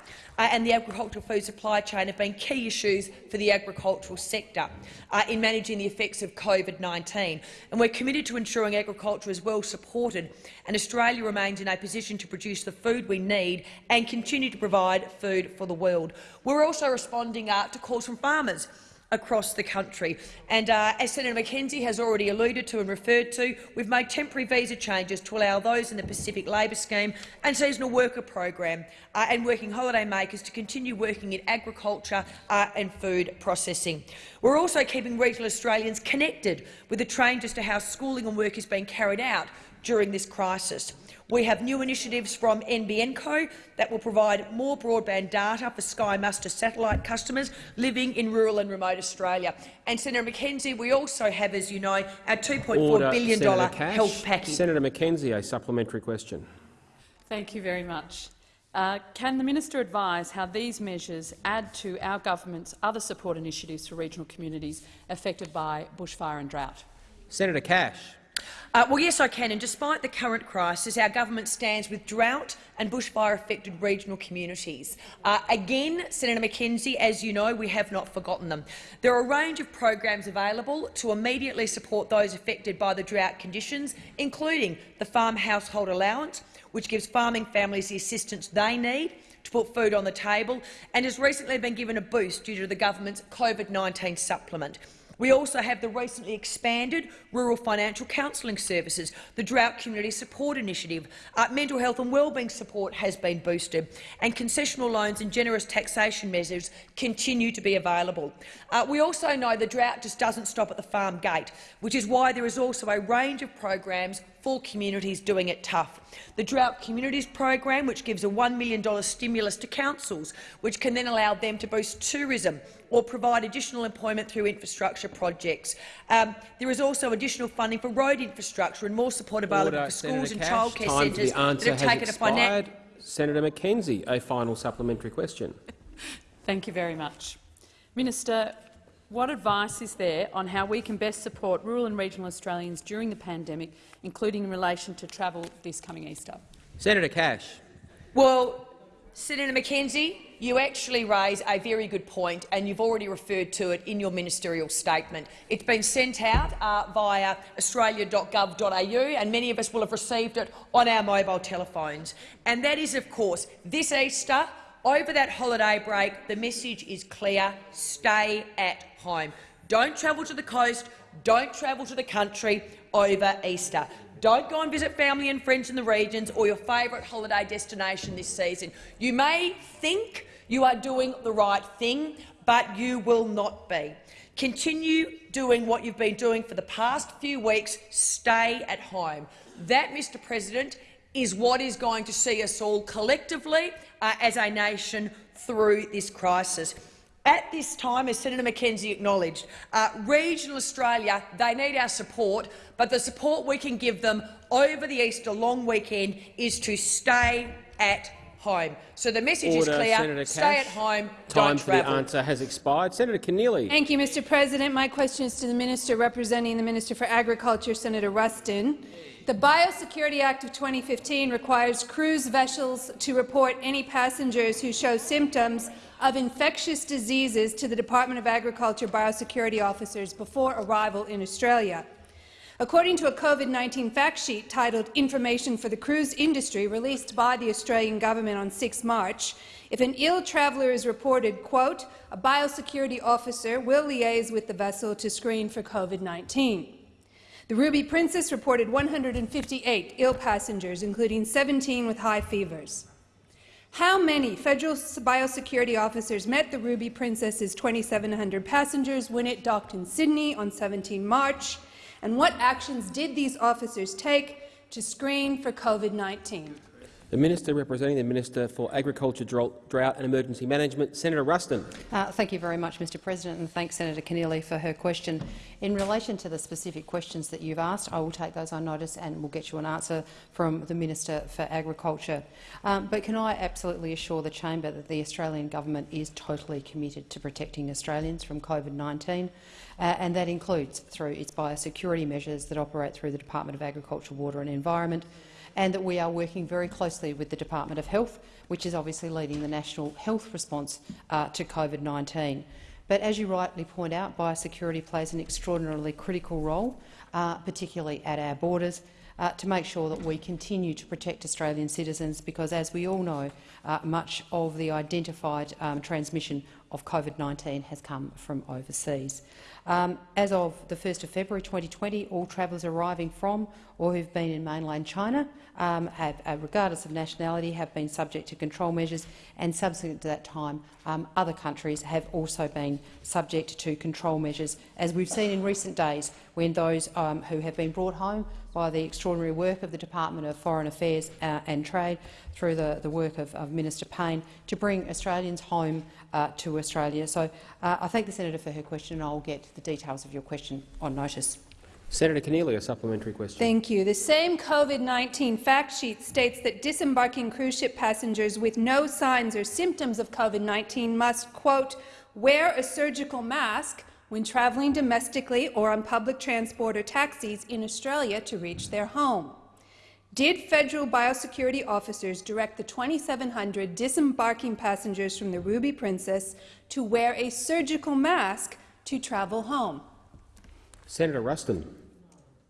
uh, and the agricultural food supply chain have been key issues for the agricultural sector uh, in managing the effects of COVID-19. And we're committed to ensuring agriculture is well supported and Australia remains in a position to produce the food we need and continue to provide food for the world. We're also responding uh, to calls from farmers across the country. And uh, as Senator McKenzie has already alluded to and referred to, we've made temporary visa changes to allow those in the Pacific Labour Scheme and seasonal worker program uh, and working holiday makers to continue working in agriculture uh, and food processing. We're also keeping regional Australians connected with the changes to how schooling and work is being carried out during this crisis. We have new initiatives from NBN Co that will provide more broadband data for Sky Muster satellite customers living in rural and remote Australia. And Senator McKenzie, we also have, as you know, our $2.4 billion health package. Senator McKenzie, a supplementary question. Thank you very much. Uh, can the minister advise how these measures add to our government's other support initiatives for regional communities affected by bushfire and drought? Senator Cash. Uh, well, yes, I can. And despite the current crisis, our government stands with drought and bushfire-affected regional communities. Uh, again, Senator McKenzie, as you know, we have not forgotten them. There are a range of programs available to immediately support those affected by the drought conditions, including the Farm Household Allowance, which gives farming families the assistance they need to put food on the table, and has recently been given a boost due to the government's COVID-19 supplement. We also have the recently expanded Rural Financial Counselling Services, the Drought Community Support Initiative. Uh, mental health and wellbeing support has been boosted, and concessional loans and generous taxation measures continue to be available. Uh, we also know the drought just doesn't stop at the farm gate, which is why there is also a range of programs for communities doing it tough. The Drought Communities program, which gives a $1 million stimulus to councils, which can then allow them to boost tourism or provide additional employment through infrastructure projects. Um, there is also additional funding for road infrastructure and more support available Order, for schools Senator and Cash. childcare Time for centres the answer that have has taken a financial. expired. Senator McKenzie, a final supplementary question. [LAUGHS] Thank you very much. Minister, what advice is there on how we can best support rural and regional Australians during the pandemic, including in relation to travel this coming Easter? Senator Cash. Well, Senator McKenzie, you actually raise a very good point, and you've already referred to it in your ministerial statement. It's been sent out uh, via australia.gov.au, and many of us will have received it on our mobile telephones. And that is, of course, this Easter, over that holiday break, the message is clear, stay at home. Don't travel to the coast, don't travel to the country over Easter. Don't go and visit family and friends in the regions or your favourite holiday destination this season. You may think you are doing the right thing, but you will not be. Continue doing what you've been doing for the past few weeks. Stay at home. That, Mr President, is what is going to see us all collectively uh, as a nation through this crisis. At this time, as Senator McKenzie acknowledged, uh, regional Australia, they need our support, but the support we can give them over the Easter long weekend is to stay at home. So the message Order, is clear, Senator stay Cash. at home, Time don't for travel. the answer has expired. Senator Keneally. Thank you, Mr President. My question is to the minister representing the Minister for Agriculture, Senator Ruston. The Biosecurity Act of 2015 requires cruise vessels to report any passengers who show symptoms of infectious diseases to the Department of Agriculture biosecurity officers before arrival in Australia. According to a COVID-19 fact sheet titled Information for the Cruise Industry released by the Australian government on 6 March, if an ill traveller is reported, quote, a biosecurity officer will liaise with the vessel to screen for COVID-19. The Ruby Princess reported 158 ill passengers, including 17 with high fevers. How many federal biosecurity officers met the Ruby Princess's 2,700 passengers when it docked in Sydney on 17 March, and what actions did these officers take to screen for COVID-19? The Minister representing the Minister for Agriculture, Drought and Emergency Management, Senator Ruston. Uh, thank you very much, Mr President, and thanks Senator Keneally for her question. In relation to the specific questions that you've asked, I will take those on notice and we'll get you an answer from the Minister for Agriculture. Um, but can I absolutely assure the chamber that the Australian government is totally committed to protecting Australians from COVID-19, uh, and that includes through its biosecurity measures that operate through the Department of Agriculture, Water and Environment, and that we are working very closely with the Department of Health, which is obviously leading the national health response uh, to COVID-19. But as you rightly point out, biosecurity plays an extraordinarily critical role, uh, particularly at our borders, uh, to make sure that we continue to protect Australian citizens because, as we all know, uh, much of the identified um, transmission of COVID-19 has come from overseas. Um, as of the 1st of February 2020, all travellers arriving from or who've been in mainland China, um, have, uh, regardless of nationality, have been subject to control measures, and subsequent to that time, um, other countries have also been subject to control measures, as we've seen in recent days when those um, who have been brought home by the extraordinary work of the Department of Foreign Affairs uh, and Trade through the, the work of, of, Minister Payne to bring Australians home uh, to Australia. So uh, I thank the senator for her question and I will get the details of your question on notice. Senator Keneally, a supplementary question. Thank you. The same COVID-19 fact sheet states that disembarking cruise ship passengers with no signs or symptoms of COVID-19 must, quote, wear a surgical mask when travelling domestically or on public transport or taxis in Australia to reach their home. Did federal biosecurity officers direct the 2,700 disembarking passengers from the Ruby Princess to wear a surgical mask to travel home? Senator Ruston.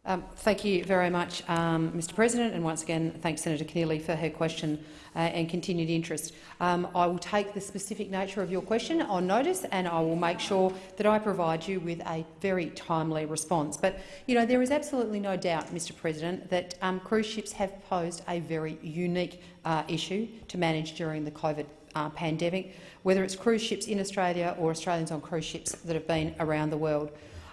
Um, thank you very much, um, Mr President, and once again thanks Senator Keneally for her question uh, and continued interest. Um, I will take the specific nature of your question on notice and I will make sure that I provide you with a very timely response. But you know, there is absolutely no doubt, Mr President, that um, cruise ships have posed a very unique uh, issue to manage during the COVID uh, pandemic, whether it's cruise ships in Australia or Australians on cruise ships that have been around the world.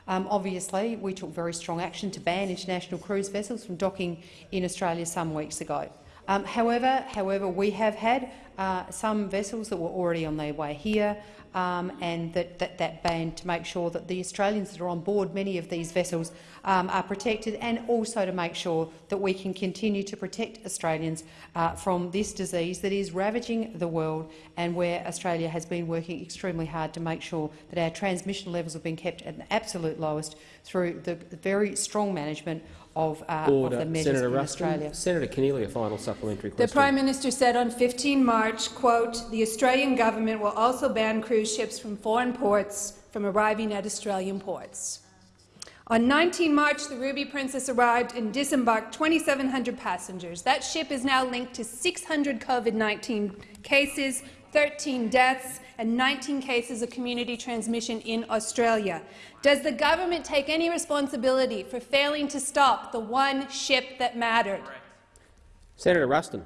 Um, obviously, we took very strong action to ban international cruise vessels from docking in Australia some weeks ago. Um, however, however, we have had uh, some vessels that were already on their way here um, and that, that, that ban to make sure that the Australians that are on board many of these vessels um, are protected and also to make sure that we can continue to protect Australians uh, from this disease that is ravaging the world and where Australia has been working extremely hard to make sure that our transmission levels have been kept at the absolute lowest through the very strong management of, uh, of the measures Senator in Ruston. Australia. Senator Keneally, a final supplementary question. The Prime Minister said on 15 March, quote, the Australian government will also ban cruise ships from foreign ports from arriving at Australian ports. On 19 March, the Ruby Princess arrived and disembarked 2,700 passengers. That ship is now linked to 600 COVID-19 cases, 13 deaths and 19 cases of community transmission in Australia. Does the government take any responsibility for failing to stop the one ship that mattered? Senator Ruston.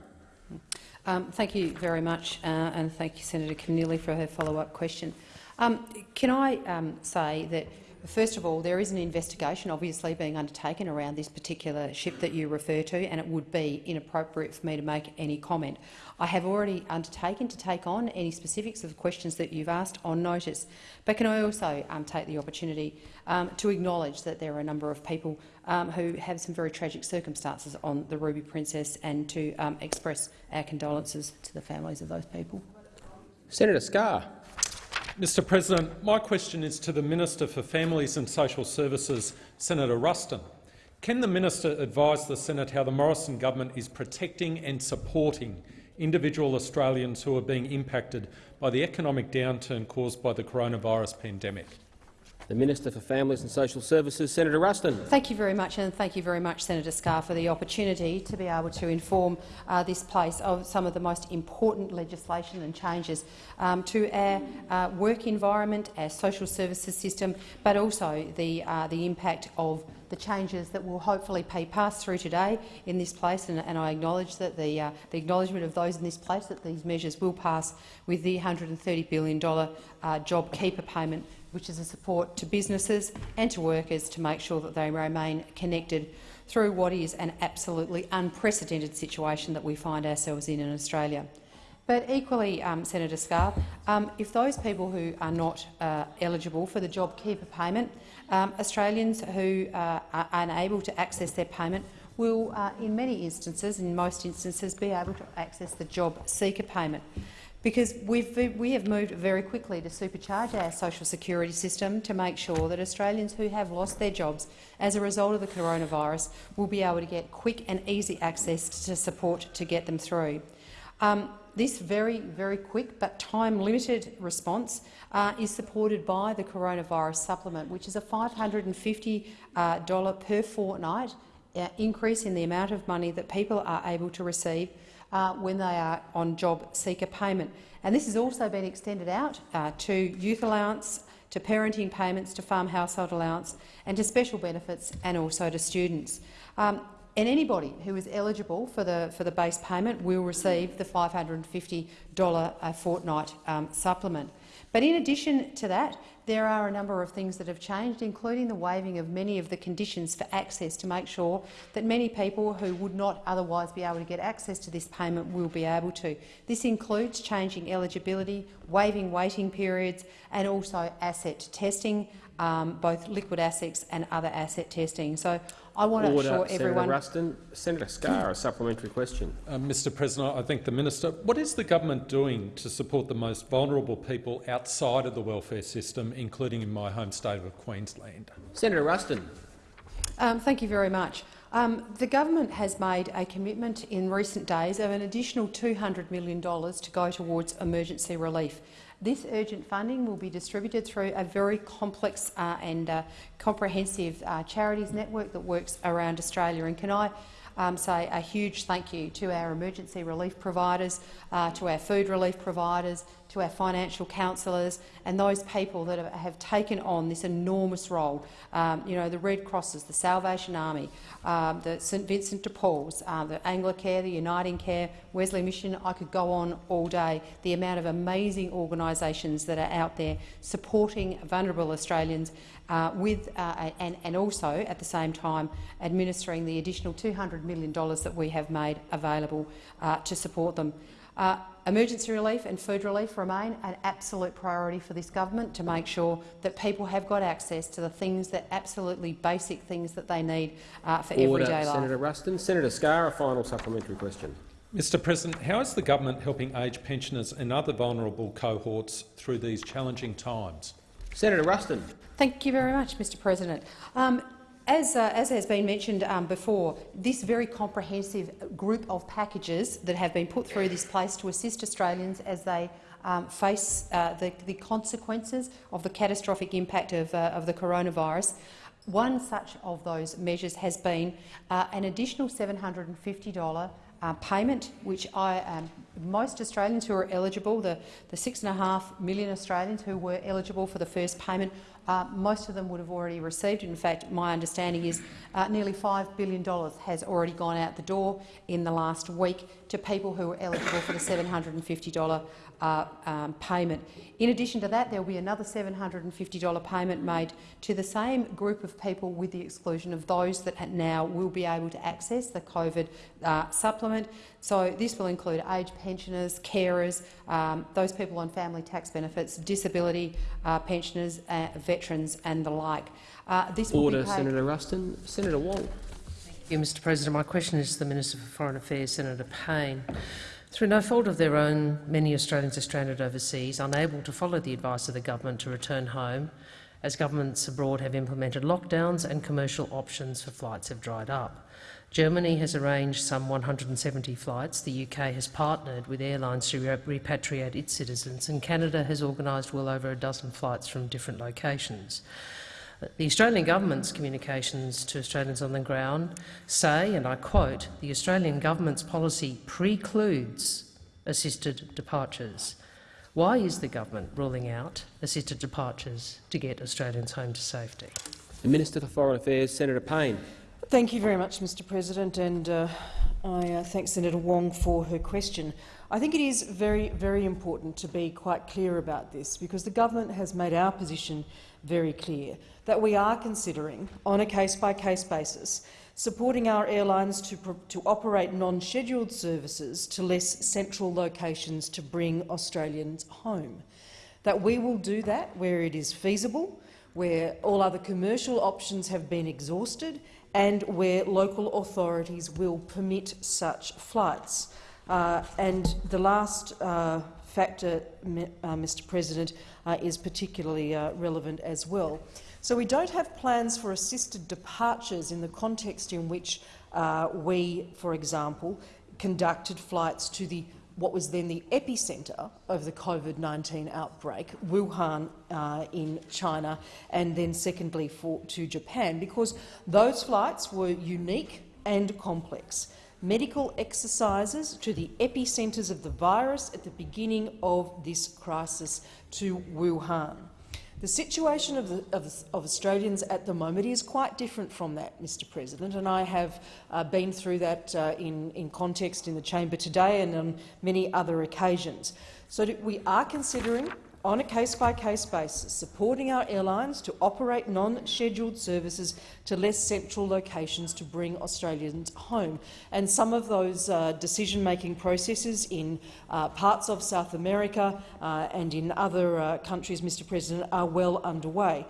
Um, thank you very much, uh, and thank you, Senator Keneally, for her follow-up question. Um, can I um, say that First of all, there is an investigation obviously being undertaken around this particular ship that you refer to, and it would be inappropriate for me to make any comment. I have already undertaken to take on any specifics of the questions that you've asked on notice, but can I also um, take the opportunity um, to acknowledge that there are a number of people um, who have some very tragic circumstances on the Ruby Princess and to um, express our condolences to the families of those people. Senator Scarr. Mr President, my question is to the Minister for Families and Social Services, Senator Ruston. Can the minister advise the Senate how the Morrison government is protecting and supporting individual Australians who are being impacted by the economic downturn caused by the coronavirus pandemic? The Minister for Families and Social Services, Senator Ruston. Thank you very much, and thank you very much, Senator Scarr, for the opportunity to be able to inform uh, this place of some of the most important legislation and changes um, to our uh, work environment, our social services system, but also the, uh, the impact of the changes that will hopefully be passed through today in this place, and, and I acknowledge that the, uh, the, acknowledgement of those in this place that these measures will pass with the $130 billion uh, JobKeeper payment which is a support to businesses and to workers to make sure that they remain connected through what is an absolutely unprecedented situation that we find ourselves in in Australia. But equally, um, Senator Scarr, um, if those people who are not uh, eligible for the JobKeeper payment, um, Australians who uh, are unable to access their payment will, uh, in many instances, in most instances, be able to access the JobSeeker payment. Because we've, we have moved very quickly to supercharge our social security system to make sure that Australians who have lost their jobs as a result of the coronavirus will be able to get quick and easy access to support to get them through. Um, this very, very quick but time-limited response uh, is supported by the coronavirus supplement, which is a $550 uh, per fortnight uh, increase in the amount of money that people are able to receive uh, when they are on JobSeeker payment. And this has also been extended out to youth allowance, to parenting payments, to farm household allowance and to special benefits and also to students. Um, and anybody who is eligible for the, for the base payment will receive the $550 a fortnight um, supplement. But in addition to that, there are a number of things that have changed, including the waiving of many of the conditions for access to make sure that many people who would not otherwise be able to get access to this payment will be able to. This includes changing eligibility, waiving waiting periods and also asset testing, um, both liquid assets and other asset testing. So I want to assure Senator everyone— Ruston. Senator Scarr, a supplementary question. Uh, Mr President, I thank the minister. What is the government doing to support the most vulnerable people outside of the welfare system, including in my home state of Queensland? Senator Ruston. Um, thank you very much. Um, the government has made a commitment in recent days of an additional $200 million to go towards emergency relief. This urgent funding will be distributed through a very complex uh, and uh, comprehensive uh, charities network that works around Australia. And can I um, say a huge thank you to our emergency relief providers, uh, to our food relief providers, to our financial counsellors and those people that have taken on this enormous role. Um, you know, the Red Crosses, the Salvation Army, um, the St Vincent de Paul's, uh, the Anglicare, the Uniting Care, Wesley Mission, I could go on all day. The amount of amazing organisations that are out there supporting vulnerable Australians uh, with, uh, and, and also at the same time administering the additional $200 million that we have made available uh, to support them. Uh, emergency relief and food relief remain an absolute priority for this government to make sure that people have got access to the things that absolutely basic things that they need uh, for Order, everyday life. Senator Ruston. Senator Scarr, a final supplementary question. Mr President, how is the government helping aged pensioners and other vulnerable cohorts through these challenging times? Senator Ruston. Thank you very much, Mr President. Um, as, uh, as, has been mentioned um, before, this very comprehensive group of packages that have been put through this place to assist Australians as they um, face uh, the, the, consequences of the catastrophic impact of, uh, of, the coronavirus. One such of those measures has been uh, an additional $750 uh, payment, which I, um, most Australians who are eligible, the, the six and a half million Australians who were eligible for the first payment, uh, most of them would have already received. In fact, my understanding is uh, nearly $5 billion has already gone out the door in the last week to people who are eligible for the $750 uh, um, payment. In addition to that, there will be another $750 payment made to the same group of people with the exclusion of those that now will be able to access the COVID uh, supplement. So this will include aged pensioners, carers, um, those people on family tax benefits, disability uh, pensioners, uh, veterans and the like. Uh, this Order, Senator Ruston. Senator Wong. Thank you, Mr President. My question is to the Minister for Foreign Affairs, Senator Payne. Through no fault of their own, many Australians are stranded overseas, unable to follow the advice of the government to return home, as governments abroad have implemented lockdowns and commercial options for flights have dried up. Germany has arranged some 170 flights, the UK has partnered with airlines to repatriate its citizens, and Canada has organised well over a dozen flights from different locations. The Australian government's communications to Australians on the ground say, and I quote, the Australian government's policy precludes assisted departures. Why is the government ruling out assisted departures to get Australians home to safety? The Minister for Foreign Affairs, Senator Payne. Thank you very much, Mr President, and uh, I uh, thank Senator Wong for her question. I think it is very, very important to be quite clear about this because the government has made our position very clear that we are considering, on a case-by-case -case basis, supporting our airlines to, to operate non-scheduled services to less central locations to bring Australians home. That we will do that where it is feasible, where all other commercial options have been exhausted and where local authorities will permit such flights. Uh, and the last uh, factor, uh, Mr President, uh, is particularly uh, relevant as well. So we don't have plans for assisted departures in the context in which uh, we, for example, conducted flights to the what was then the epicentre of the COVID-19 outbreak, Wuhan uh, in China, and then secondly for, to Japan, because those flights were unique and complex medical exercises to the epicentres of the virus at the beginning of this crisis to Wuhan. The situation of, the, of, of, Australians at the moment is quite different from that, Mr President, and I have uh, been through that uh, in, in context in the chamber today and on many other occasions. So we are considering on a case-by-case -case basis, supporting our airlines to operate non-scheduled services to less central locations to bring Australians home. And some of those uh, decision-making processes in uh, parts of South America uh, and in other uh, countries, Mr President, are well underway.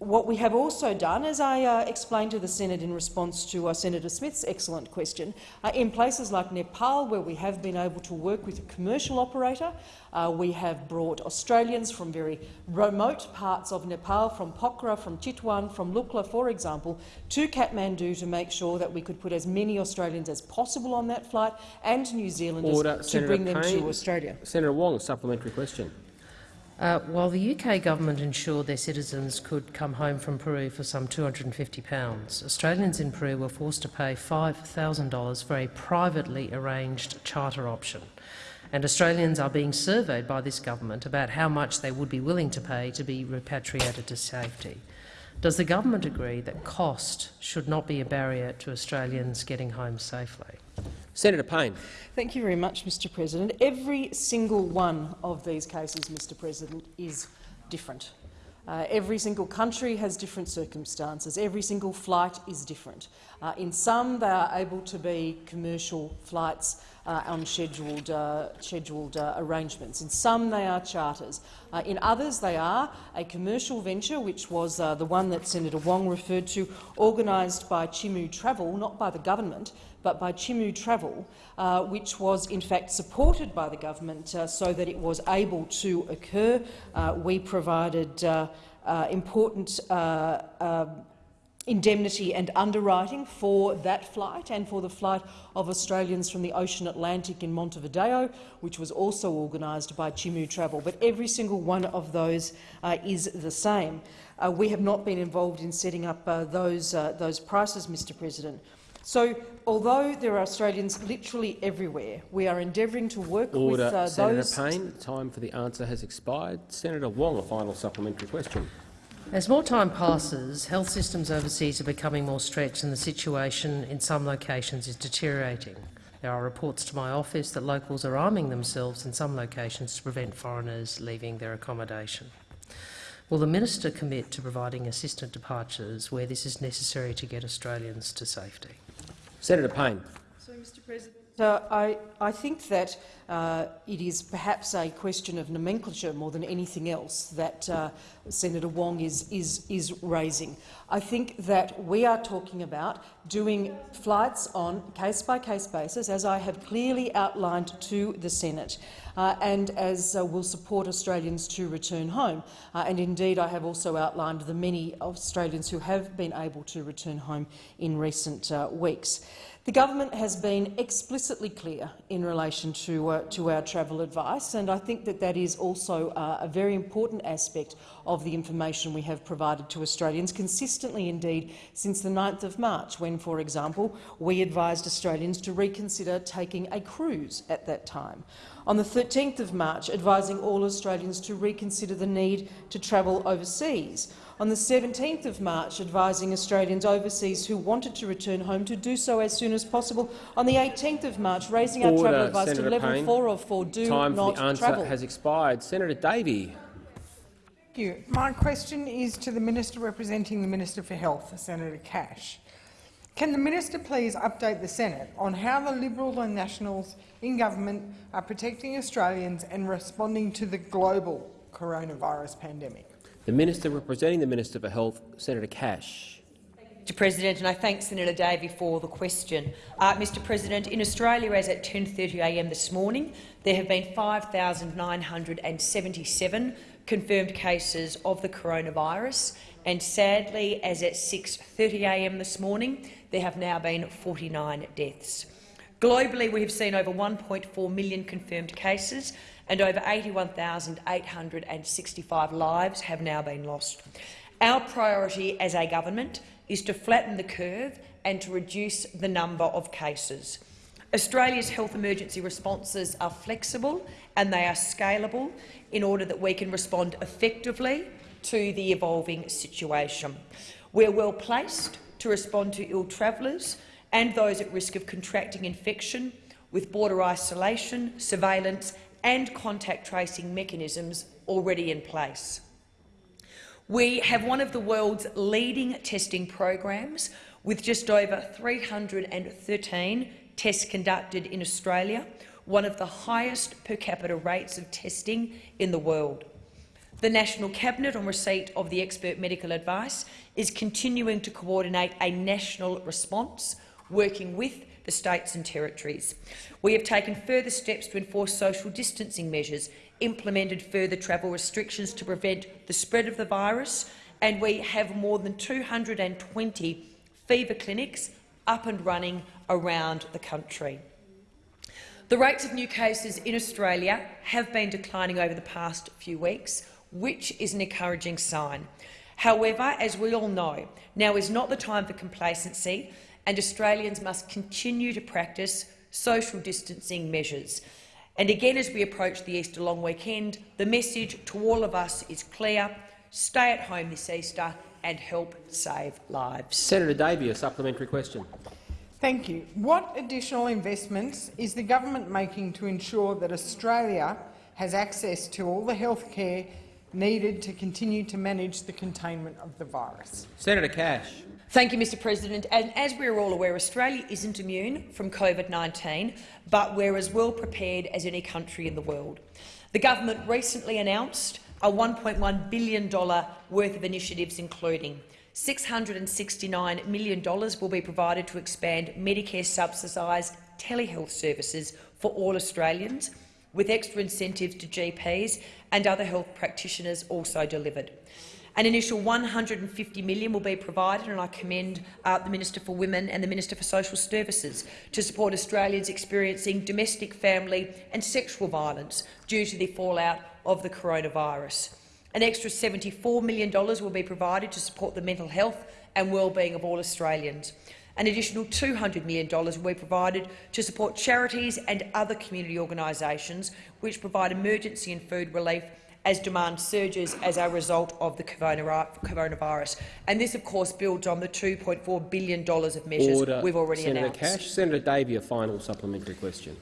What we have also done, as I uh, explained to the Senate in response to uh, Senator Smith's excellent question, uh, in places like Nepal, where we have been able to work with a commercial operator, uh, we have brought Australians from very remote parts of Nepal, from Pokhara, from Chitwan, from Lukla, for example, to Kathmandu to make sure that we could put as many Australians as possible on that flight and New Zealanders Order. to Senator bring them to Australia. Senator Wong, a supplementary question. Uh, while the UK government ensured their citizens could come home from Peru for some £250, Australians in Peru were forced to pay $5,000 for a privately arranged charter option. And Australians are being surveyed by this government about how much they would be willing to pay to be repatriated to safety. Does the government agree that cost should not be a barrier to Australians getting home safely? Senator Payne. Thank you very much, Mr President. Every single one of these cases, Mr President, is different. Uh, every single country has different circumstances. Every single flight is different. Uh, in some, they are able to be commercial flights uh, on scheduled, uh, scheduled uh, arrangements. In some, they are charters. Uh, in others, they are a commercial venture, which was the one that Senator Wong referred to, organised by Chimu Travel, not by the government, but by Chimu Travel, uh, which was in fact supported by the government uh, so that it was able to occur. Uh, we provided uh, uh, important uh, um, indemnity and underwriting for that flight and for the flight of Australians from the Ocean Atlantic in Montevideo, which was also organised by Chimu Travel. But every single one of those is the same. we have not been involved in setting up those, those prices, Mr President. So, although there are Australians literally everywhere, we are endeavouring to work Order. with uh, Senator those— Payne, time for the answer has expired. Senator Wong, a final supplementary question. As more time passes, health systems overseas are becoming more stretched and the situation in some locations is deteriorating. There are reports to my office that locals are arming themselves in some locations to prevent foreigners leaving their accommodation. Will the minister commit to providing assisted departures where this is necessary to get Australians to safety? Senator Payne. Mr President, uh, I, I think that uh, it is perhaps a question of nomenclature more than anything else that uh, Senator Wong is, is, is raising. I think that we are talking about doing flights on case-by-case -case basis, as I have clearly outlined to the Senate, uh, and as uh, will support Australians to return home. Uh, and indeed, I have also outlined the many Australians who have been able to return home in recent uh, weeks. The government has been explicitly clear in relation to, uh, to our travel advice, and I think that that is also uh, a very important aspect of the information we have provided to Australians, consistently indeed since the 9th of March, when, for example, we advised Australians to reconsider taking a cruise at that time. On the 13th of March, advising all Australians to reconsider the need to travel overseas on the 17th of March, advising Australians overseas who wanted to return home to do so as soon as possible. On the 18th of March, raising our travel advice Senator to level Payne. 4 of 4, do Time not for the answer travel. has expired. Senator Davey. Thank you. My question is to the Minister representing the Minister for Health, Senator Cash. Can the minister please update the Senate on how the Liberals and Nationals in government are protecting Australians and responding to the global coronavirus pandemic? The Minister representing the Minister for Health, Senator Cash. Mr President, and I thank Senator Davey for the question. Uh, Mr President, in Australia, as at 10.30am this morning, there have been 5,977 confirmed cases of the coronavirus, and sadly, as at 6.30am this morning, there have now been 49 deaths. Globally, we have seen over 1.4 million confirmed cases and over 81,865 lives have now been lost. Our priority as a government is to flatten the curve and to reduce the number of cases. Australia's health emergency responses are flexible and they are scalable in order that we can respond effectively to the evolving situation. We're well placed to respond to ill travellers and those at risk of contracting infection with border isolation, surveillance and contact tracing mechanisms already in place. We have one of the world's leading testing programs, with just over 313 tests conducted in Australia, one of the highest per capita rates of testing in the world. The National Cabinet, on receipt of the expert medical advice, is continuing to coordinate a national response, working with the states and territories. We have taken further steps to enforce social distancing measures, implemented further travel restrictions to prevent the spread of the virus, and we have more than 220 fever clinics up and running around the country. The rates of new cases in Australia have been declining over the past few weeks, which is an encouraging sign. However, as we all know, now is not the time for complacency and Australians must continue to practice social distancing measures. And again, as we approach the Easter long weekend, the message to all of us is clear. Stay at home this Easter and help save lives. Senator Davey, a supplementary question. Thank you. What additional investments is the government making to ensure that Australia has access to all the health care needed to continue to manage the containment of the virus? Senator Cash. Thank you, Mr President. And as we are all aware, Australia isn't immune from COVID-19, but we're as well prepared as any country in the world. The government recently announced a $1.1 billion worth of initiatives, including $669 million will be provided to expand Medicare subsidised telehealth services for all Australians, with extra incentives to GPs and other health practitioners also delivered. An initial 150 million will be provided, and I commend uh, the Minister for Women and the Minister for Social Services to support Australians experiencing domestic, family and sexual violence due to the fallout of the coronavirus. An extra $74 million will be provided to support the mental health and well-being of all Australians. An additional $200 million will be provided to support charities and other community organisations which provide emergency and food relief as demand surges as a result of the coronavirus. And this, of course, builds on the $2.4 billion of measures Order. we've already Senator announced. Cash. Senator Davey, a final supplementary question.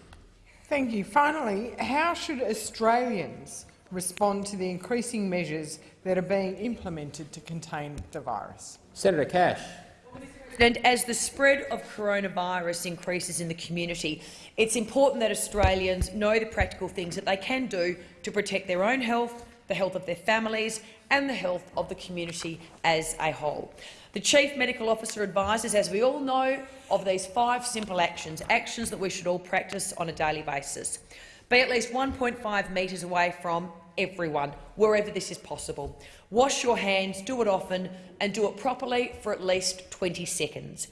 Thank you. Finally, how should Australians respond to the increasing measures that are being implemented to contain the virus? Senator Cash. And as the spread of coronavirus increases in the community, it's important that Australians know the practical things that they can do to protect their own health, the health of their families and the health of the community as a whole. The Chief Medical Officer advises, as we all know, of these five simple actions, actions that we should all practice on a daily basis. Be at least 1.5 metres away from everyone, wherever this is possible. Wash your hands, do it often, and do it properly for at least 20 seconds.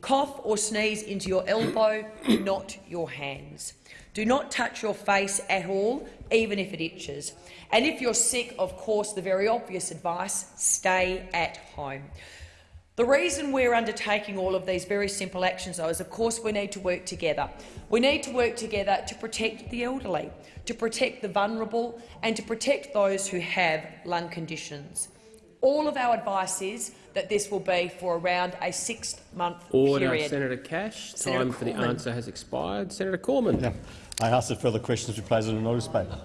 Cough or sneeze into your elbow, not your hands. Do not touch your face at all, even if it itches. And if you're sick, of course, the very obvious advice, stay at home. The reason we're undertaking all of these very simple actions, though, is of course we need to work together. We need to work together to protect the elderly, to protect the vulnerable and to protect those who have lung conditions. All of our advice is that this will be for around a six-month Order. period. Senator Cash. Senator Time for the answer has expired. Senator Cormann. Yeah. I ask that further questions be placed on a notice paper.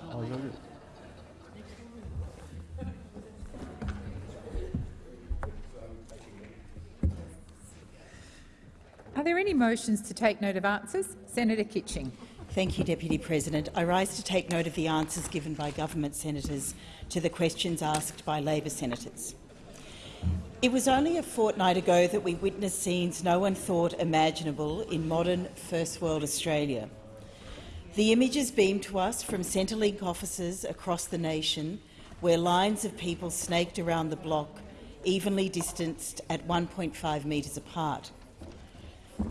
Are there any motions to take note of answers? Senator Kitching. Thank you, Deputy President. I rise to take note of the answers given by government senators to the questions asked by Labor senators. It was only a fortnight ago that we witnessed scenes no one thought imaginable in modern First World Australia. The images beamed to us from Centrelink offices across the nation, where lines of people snaked around the block, evenly distanced at 1.5 metres apart.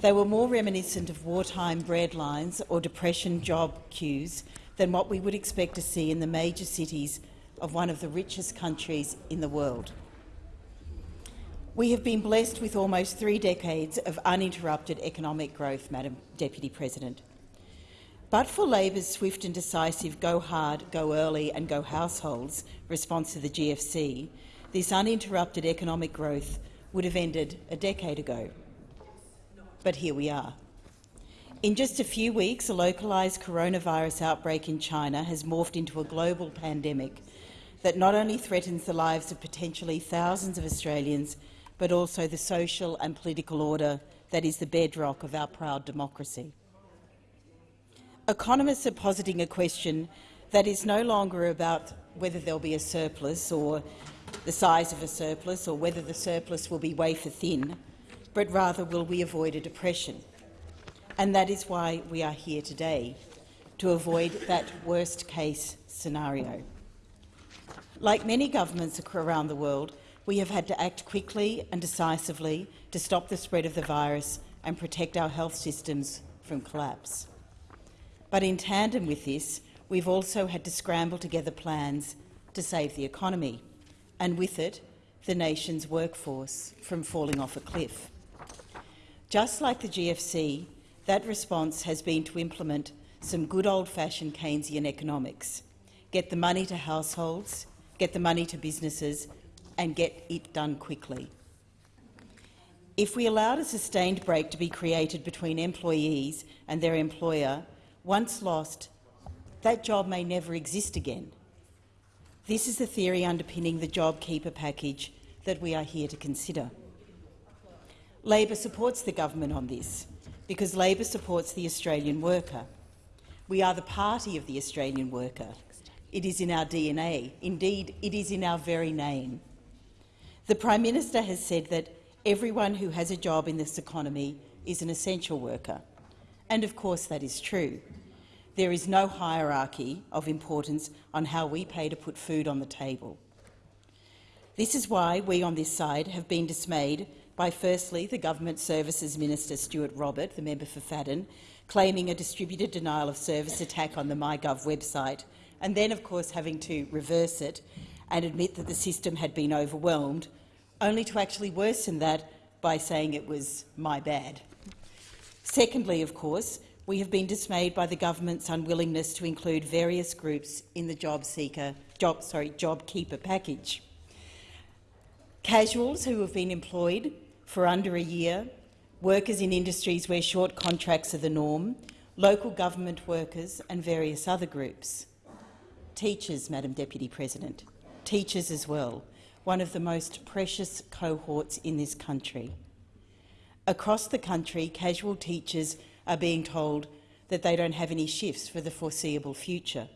They were more reminiscent of wartime bread lines or depression job queues than what we would expect to see in the major cities of one of the richest countries in the world. We have been blessed with almost three decades of uninterrupted economic growth, Madam Deputy President. But for Labor's swift and decisive go hard, go early and go households response to the GFC, this uninterrupted economic growth would have ended a decade ago. But here we are. In just a few weeks, a localised coronavirus outbreak in China has morphed into a global pandemic that not only threatens the lives of potentially thousands of Australians, but also the social and political order that is the bedrock of our proud democracy. Economists are positing a question that is no longer about whether there'll be a surplus or the size of a surplus or whether the surplus will be wafer thin, but rather will we avoid a depression. And that is why we are here today, to avoid that worst-case scenario. Like many governments around the world, we have had to act quickly and decisively to stop the spread of the virus and protect our health systems from collapse. But in tandem with this, we've also had to scramble together plans to save the economy, and with it, the nation's workforce from falling off a cliff. Just like the GFC, that response has been to implement some good old-fashioned Keynesian economics, get the money to households, get the money to businesses and get it done quickly. If we allowed a sustained break to be created between employees and their employer, once lost, that job may never exist again. This is the theory underpinning the JobKeeper package that we are here to consider. Labor supports the government on this because Labor supports the Australian worker. We are the party of the Australian worker. It is in our DNA. Indeed, it is in our very name. The Prime Minister has said that everyone who has a job in this economy is an essential worker. And of course that is true. There is no hierarchy of importance on how we pay to put food on the table. This is why we on this side have been dismayed by firstly the Government Services Minister Stuart Robert, the member for Fadden, claiming a distributed denial of service attack on the MyGov website, and then of course having to reverse it and admit that the system had been overwhelmed, only to actually worsen that by saying it was my bad. Secondly, of course, we have been dismayed by the government's unwillingness to include various groups in the job seeker, job, sorry, job keeper package. Casuals who have been employed for under a year, workers in industries where short contracts are the norm, local government workers and various other groups. Teachers, Madam Deputy President teachers as well, one of the most precious cohorts in this country. Across the country, casual teachers are being told that they don't have any shifts for the foreseeable future.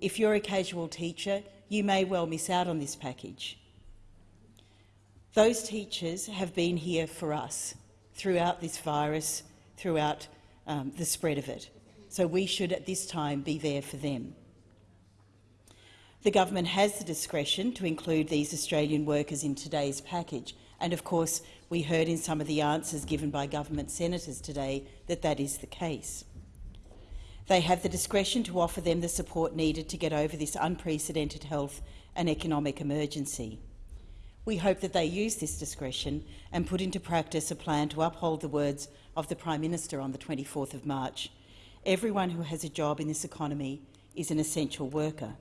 If you're a casual teacher, you may well miss out on this package. Those teachers have been here for us throughout this virus, throughout um, the spread of it. So we should at this time be there for them. The government has the discretion to include these Australian workers in today's package, and of course we heard in some of the answers given by government senators today that that is the case. They have the discretion to offer them the support needed to get over this unprecedented health and economic emergency. We hope that they use this discretion and put into practice a plan to uphold the words of the Prime Minister on the 24th of March. Everyone who has a job in this economy is an essential worker.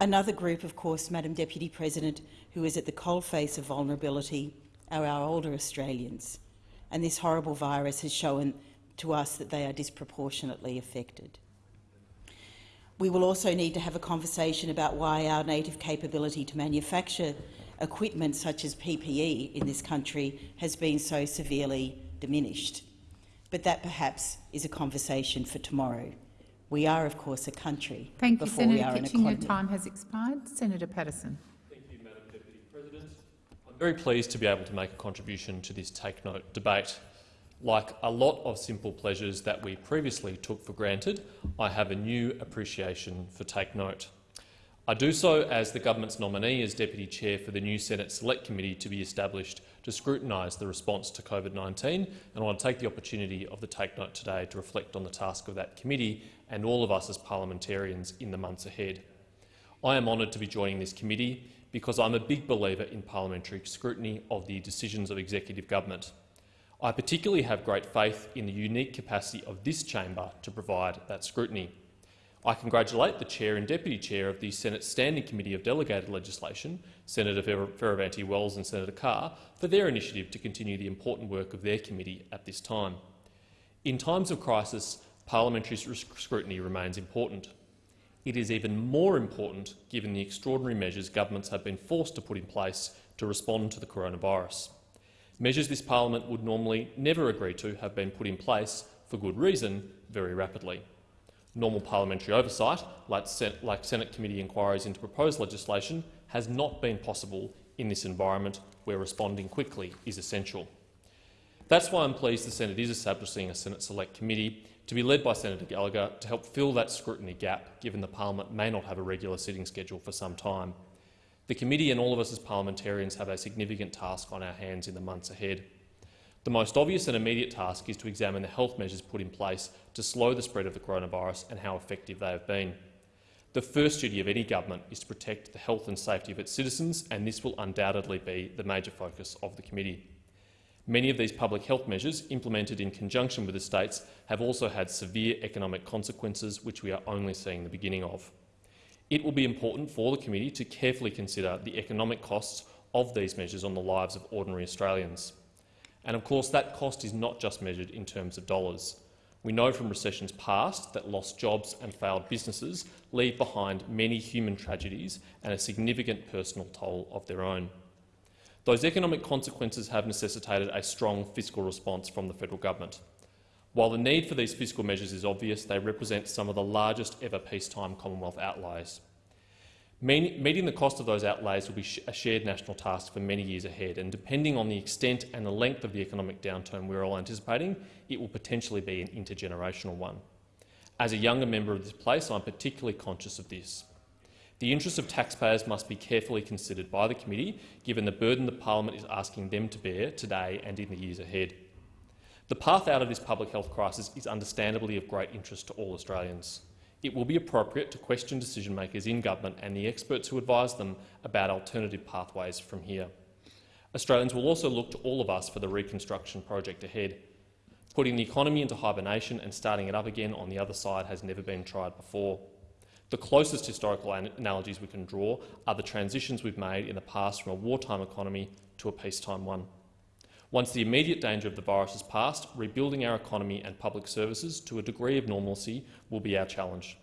Another group, of course, Madam Deputy President, who is at the coalface of vulnerability are our older Australians, and this horrible virus has shown to us that they are disproportionately affected. We will also need to have a conversation about why our native capability to manufacture equipment such as PPE in this country has been so severely diminished. But that perhaps is a conversation for tomorrow. We are, of course, a country Thank you, before we Senator are Kitching. Your time has expired. Senator Paterson. Thank you, Madam Deputy President. I'm very pleased to be able to make a contribution to this Take Note debate. Like a lot of simple pleasures that we previously took for granted, I have a new appreciation for Take Note. I do so as the government's nominee as Deputy Chair for the new Senate Select Committee to be established to scrutinise the response to COVID-19 and I want to take the opportunity of the Take Note today to reflect on the task of that committee and all of us as parliamentarians in the months ahead. I am honoured to be joining this committee because I'm a big believer in parliamentary scrutiny of the decisions of executive government. I particularly have great faith in the unique capacity of this chamber to provide that scrutiny. I congratulate the Chair and Deputy Chair of the Senate Standing Committee of Delegated Legislation, Senator Fierravanti-Wells and Senator Carr, for their initiative to continue the important work of their committee at this time. In times of crisis, parliamentary scrutiny remains important. It is even more important given the extraordinary measures governments have been forced to put in place to respond to the coronavirus. Measures this parliament would normally never agree to have been put in place, for good reason, very rapidly. Normal parliamentary oversight, like, Senate committee inquiries into proposed legislation, has not been possible in this environment where responding quickly is essential. That's why I'm pleased the Senate is establishing a Senate Select Committee to be led by Senator Gallagher to help fill that scrutiny gap, given the parliament may not have a regular sitting schedule for some time. The committee and all of us as parliamentarians have a significant task on our hands in the months ahead. The most obvious and immediate task is to examine the health measures put in place to slow the spread of the coronavirus and how effective they have been. The first duty of any government is to protect the health and safety of its citizens, and this will undoubtedly be the major focus of the committee. Many of these public health measures, implemented in conjunction with the states, have also had severe economic consequences, which we are only seeing the beginning of. It will be important for the committee to carefully consider the economic costs of these measures on the lives of ordinary Australians. And of course, that cost is not just measured in terms of dollars. We know from recessions past that lost jobs and failed businesses leave behind many human tragedies and a significant personal toll of their own. Those economic consequences have necessitated a strong fiscal response from the federal government. While the need for these fiscal measures is obvious, they represent some of the largest ever peacetime Commonwealth outlays. Meeting the cost of those outlays will be a shared national task for many years ahead, and depending on the extent and the length of the economic downturn we're all anticipating, it will potentially be an intergenerational one. As a younger member of this place, I'm particularly conscious of this. The interests of taxpayers must be carefully considered by the committee, given the burden the parliament is asking them to bear today and in the years ahead. The path out of this public health crisis is understandably of great interest to all Australians. It will be appropriate to question decision-makers in government and the experts who advise them about alternative pathways from here. Australians will also look to all of us for the reconstruction project ahead. Putting the economy into hibernation and starting it up again on the other side has never been tried before. The closest historical analogies we can draw are the transitions we've made in the past from a wartime economy to a peacetime one. Once the immediate danger of the virus is past, rebuilding our economy and public services to a degree of normalcy will be our challenge.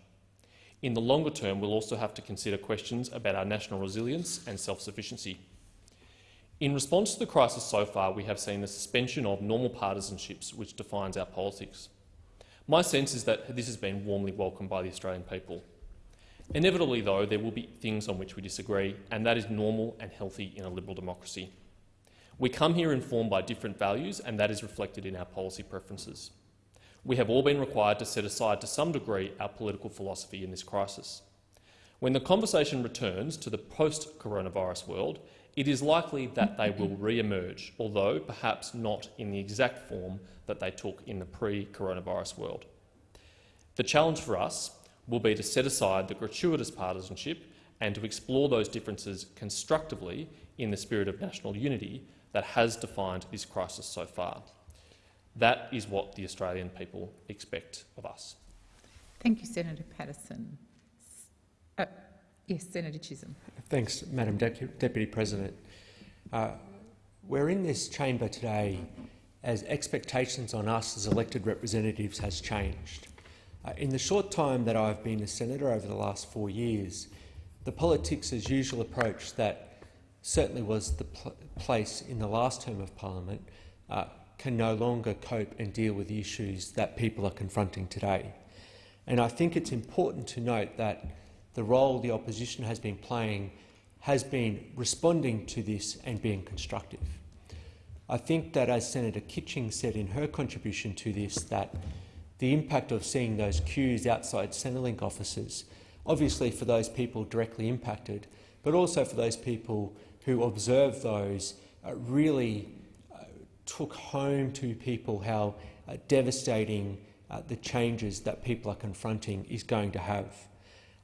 In the longer term, we'll also have to consider questions about our national resilience and self-sufficiency. In response to the crisis so far, we have seen the suspension of normal partisanships which defines our politics. My sense is that this has been warmly welcomed by the Australian people. Inevitably, though, there will be things on which we disagree, and that is normal and healthy in a liberal democracy. We come here informed by different values, and that is reflected in our policy preferences. We have all been required to set aside to some degree our political philosophy in this crisis. When the conversation returns to the post-coronavirus world, it is likely that they will re-emerge, although perhaps not in the exact form that they took in the pre-coronavirus world. The challenge for us will be to set aside the gratuitous partisanship and to explore those differences constructively in the spirit of national unity that has defined this crisis so far. That is what the Australian people expect of us. Thank you, Senator Paterson. Uh, yes, Senator Chisholm. Thanks, Madam De Deputy President. Uh, we're in this chamber today as expectations on us as elected representatives has changed. Uh, in the short time that I've been a senator over the last four years, the politics as usual approach that certainly was the pl place in the last term of parliament, uh, can no longer cope and deal with the issues that people are confronting today. And I think it's important to note that the role the opposition has been playing has been responding to this and being constructive. I think that, as Senator Kitching said in her contribution to this, that the impact of seeing those queues outside Centrelink offices, obviously for those people directly impacted, but also for those people who observed those, uh, really uh, took home to people how uh, devastating uh, the changes that people are confronting is going to have.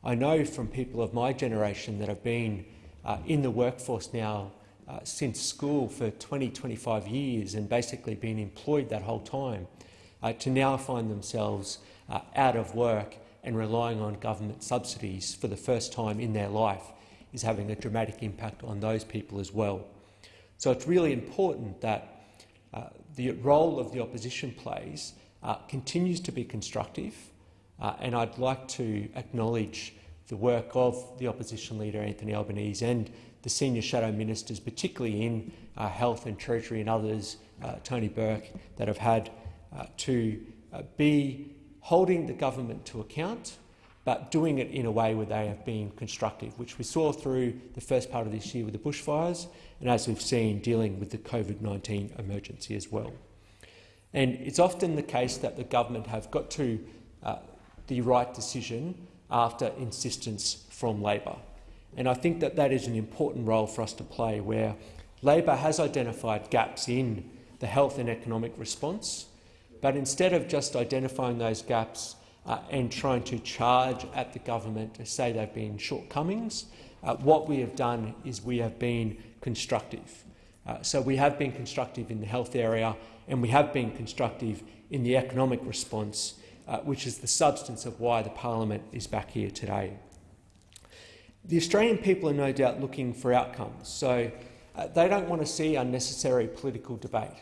I know from people of my generation that have been uh, in the workforce now uh, since school for 20, 25 years and basically been employed that whole time, uh, to now find themselves uh, out of work and relying on government subsidies for the first time in their life is having a dramatic impact on those people as well. So it's really important that uh, the role of the opposition plays uh, continues to be constructive, uh, and I'd like to acknowledge the work of the opposition leader Anthony Albanese and the senior shadow ministers, particularly in uh, health and treasury and others, uh, Tony Burke, that have had uh, to uh, be holding the government to account, but doing it in a way where they have been constructive, which we saw through the first part of this year with the bushfires, and as we've seen, dealing with the COVID-19 emergency as well. And it's often the case that the government have got to uh, the right decision after insistence from Labor. And I think that that is an important role for us to play, where Labor has identified gaps in the health and economic response, but instead of just identifying those gaps uh, and trying to charge at the government to say they've been shortcomings, uh, what we have done is we have been constructive. Uh, so we have been constructive in the health area and we have been constructive in the economic response, uh, which is the substance of why the parliament is back here today. The Australian people are no doubt looking for outcomes, so uh, they don't want to see unnecessary political debate.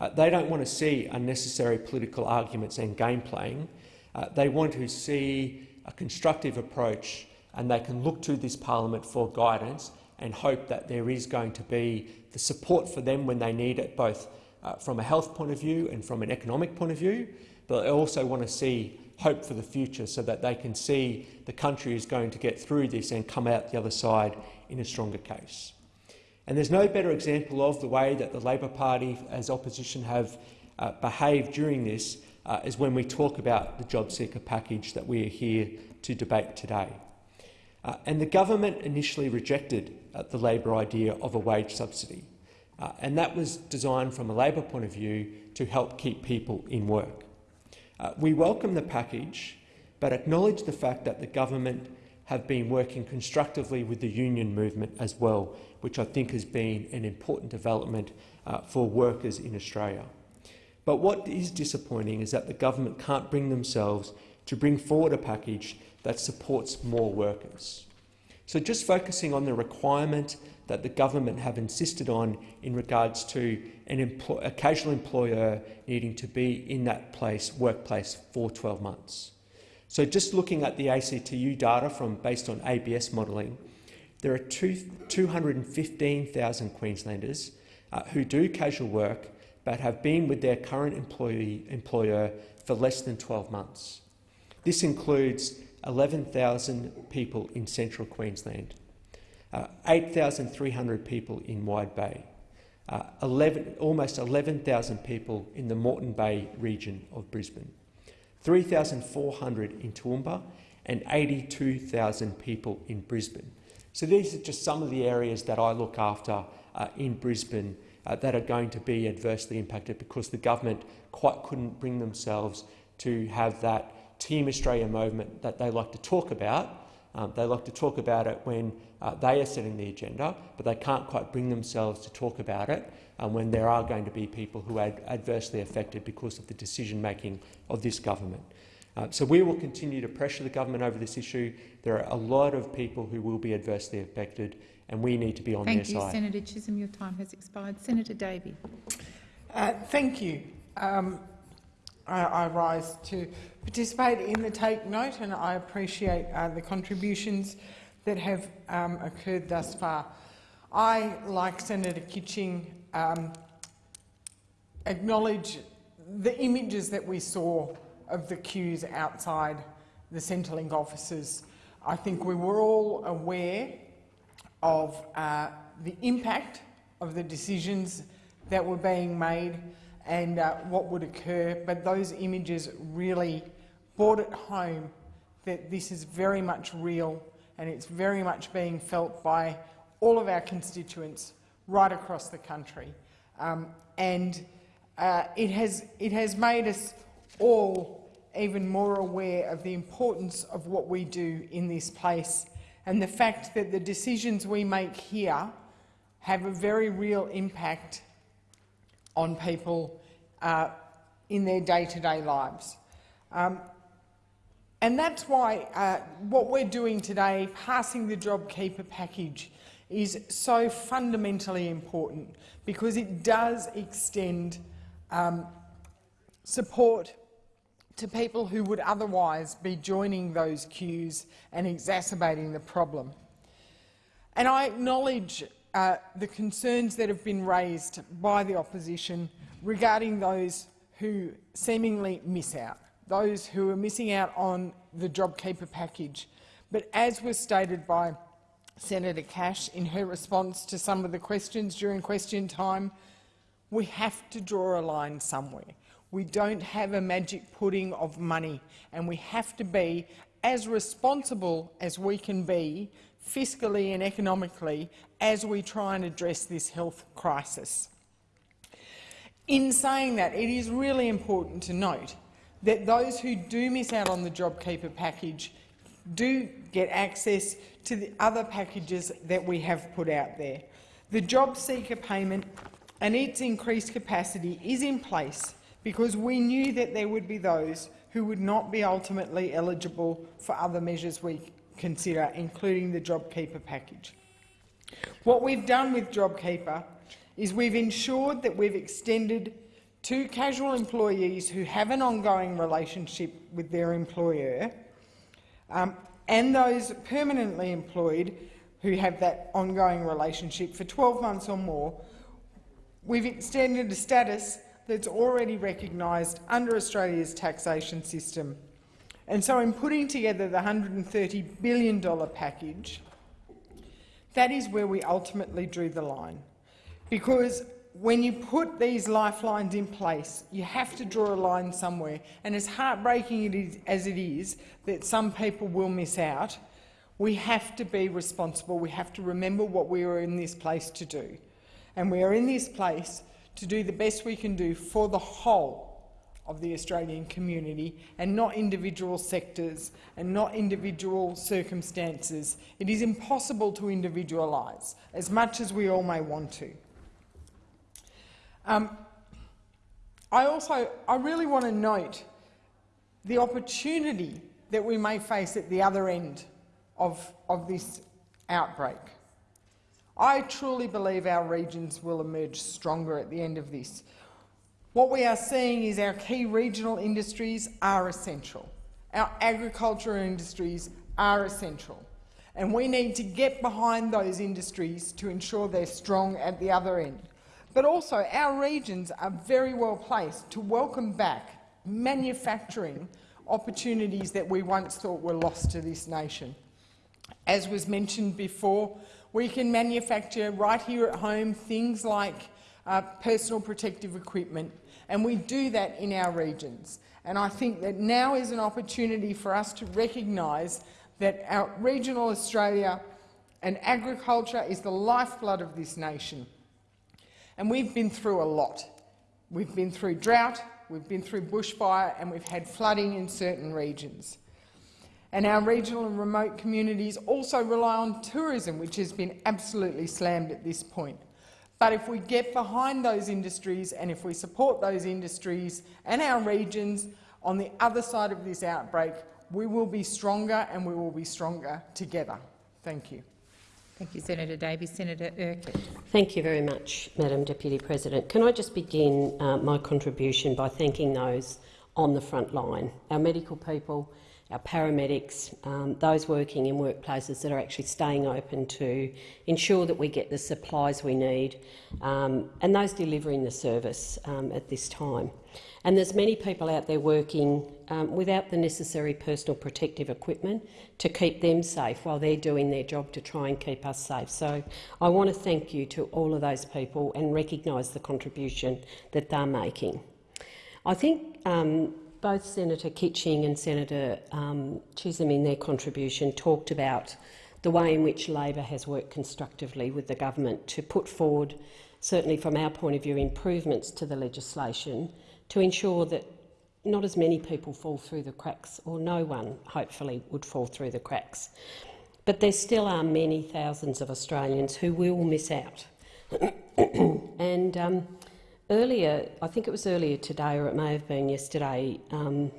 Uh, they don't want to see unnecessary political arguments and game playing. Uh, they want to see a constructive approach and they can look to this parliament for guidance and hope that there is going to be the support for them when they need it, both uh, from a health point of view and from an economic point of view. But they also want to see hope for the future so that they can see the country is going to get through this and come out the other side in a stronger case. And there's no better example of the way that the Labor Party as opposition have uh, behaved during this uh, is when we talk about the job seeker package that we are here to debate today. Uh, and the government initially rejected uh, the Labor idea of a wage subsidy, uh, and that was designed from a Labor point of view to help keep people in work. Uh, we welcome the package, but acknowledge the fact that the government have been working constructively with the union movement as well, which I think has been an important development uh, for workers in Australia. But what is disappointing is that the government can't bring themselves to bring forward a package that supports more workers. So just focusing on the requirement that the government have insisted on in regards to a casual employer needing to be in that place, workplace for 12 months. So just looking at the ACTU data from based on ABS modelling, there are 215,000 Queenslanders uh, who do casual work but have been with their current employee, employer for less than 12 months. This includes 11,000 people in central Queensland, uh, 8,300 people in Wide Bay, uh, 11, almost 11,000 people in the Moreton Bay region of Brisbane, 3,400 in Toowoomba and 82,000 people in Brisbane. So these are just some of the areas that I look after uh, in Brisbane uh, that are going to be adversely impacted because the government quite couldn't bring themselves to have that Team Australia movement that they like to talk about. Um, they like to talk about it when uh, they are setting the agenda, but they can't quite bring themselves to talk about it um, when there are going to be people who are adversely affected because of the decision-making of this government. Uh, so we will continue to pressure the government over this issue. There are a lot of people who will be adversely affected, and we need to be on thank their you, side. Thank you, Senator Chisholm. Your time has expired. Senator Davey. Uh, thank you. Um, I, I, rise to participate in the take note, and I appreciate uh, the contributions that have um, occurred thus far. I, like Senator Kitching, um, acknowledge the images that we saw of the queues outside the Centrelink offices. I think we were all aware of uh, the impact of the decisions that were being made and uh, what would occur, but those images really brought it home that this is very much real and it's very much being felt by all of our constituents right across the country. Um, and uh, it, has, it has made us all even more aware of the importance of what we do in this place and the fact that the decisions we make here have a very real impact on people uh, in their day-to-day -day lives. Um, and that's why uh, what we're doing today, passing the JobKeeper package, is so fundamentally important because it does extend um, support to people who would otherwise be joining those queues and exacerbating the problem. And I acknowledge uh, the concerns that have been raised by the opposition regarding those who seemingly miss out those who are missing out on the JobKeeper package. But as was stated by Senator Cash in her response to some of the questions during question time, we have to draw a line somewhere. We don't have a magic pudding of money, and we have to be as responsible as we can be, fiscally and economically, as we try and address this health crisis. In saying that, it is really important to note that those who do miss out on the JobKeeper package do get access to the other packages that we have put out there. The job seeker payment and its increased capacity is in place because we knew that there would be those who would not be ultimately eligible for other measures we consider, including the JobKeeper package. What we've done with JobKeeper is we've ensured that we've extended to casual employees who have an ongoing relationship with their employer um, and those permanently employed who have that ongoing relationship for 12 months or more, we've extended a status that's already recognised under Australia's taxation system. And so in putting together the $130 billion package, that is where we ultimately drew the line. Because when you put these lifelines in place, you have to draw a line somewhere. And as heartbreaking it is, as it is that some people will miss out, we have to be responsible. We have to remember what we are in this place to do. And we are in this place to do the best we can do for the whole of the Australian community and not individual sectors and not individual circumstances. It is impossible to individualise, as much as we all may want to. Um, I also I really want to note the opportunity that we may face at the other end of, of this outbreak. I truly believe our regions will emerge stronger at the end of this. What we are seeing is our key regional industries are essential. Our agricultural industries are essential. And we need to get behind those industries to ensure they're strong at the other end. But also, our regions are very well placed to welcome back manufacturing opportunities that we once thought were lost to this nation. As was mentioned before, we can manufacture right here at home things like uh, personal protective equipment, and we do that in our regions. And I think that now is an opportunity for us to recognise that our regional Australia and agriculture is the lifeblood of this nation. And we've been through a lot. We've been through drought, we've been through bushfire and we've had flooding in certain regions. And our regional and remote communities also rely on tourism, which has been absolutely slammed at this point. But if we get behind those industries and if we support those industries and our regions on the other side of this outbreak, we will be stronger and we will be stronger together. Thank you. Thank you, Senator Davies. Senator Urquhart. Thank you very much, Madam Deputy President. Can I just begin uh, my contribution by thanking those on the front line. Our medical people, our paramedics, um, those working in workplaces that are actually staying open to ensure that we get the supplies we need, um, and those delivering the service um, at this time. And there's many people out there working um, without the necessary personal protective equipment to keep them safe while they're doing their job to try and keep us safe. So I want to thank you to all of those people and recognise the contribution that they're making. I think um, both Senator Kitching and Senator um, Chisholm in their contribution talked about the way in which Labor has worked constructively with the government to put forward, certainly from our point of view, improvements to the legislation to ensure that not as many people fall through the cracks, or no one, hopefully, would fall through the cracks. But there still are many thousands of Australians who will miss out. [COUGHS] and um, earlier, I think it was earlier today, or it may have been yesterday, um,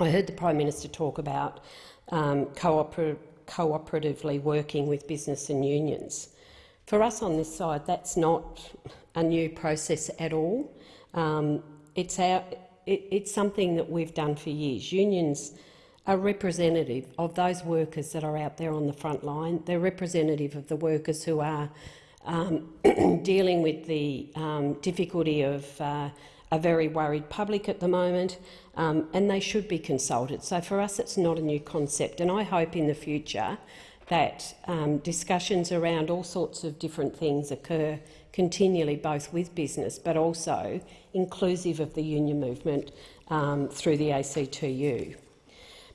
I heard the Prime Minister talk about um, cooper cooperatively working with business and unions. For us on this side, that's not a new process at all. Um, it's, our, it, it's something that we've done for years. Unions are representative of those workers that are out there on the front line. They're representative of the workers who are um, [CLEARS THROAT] dealing with the um, difficulty of uh, a very worried public at the moment, um, and they should be consulted. So for us, it's not a new concept, and I hope in the future that um, discussions around all sorts of different things occur continually, both with business but also inclusive of the union movement um, through the ACTU.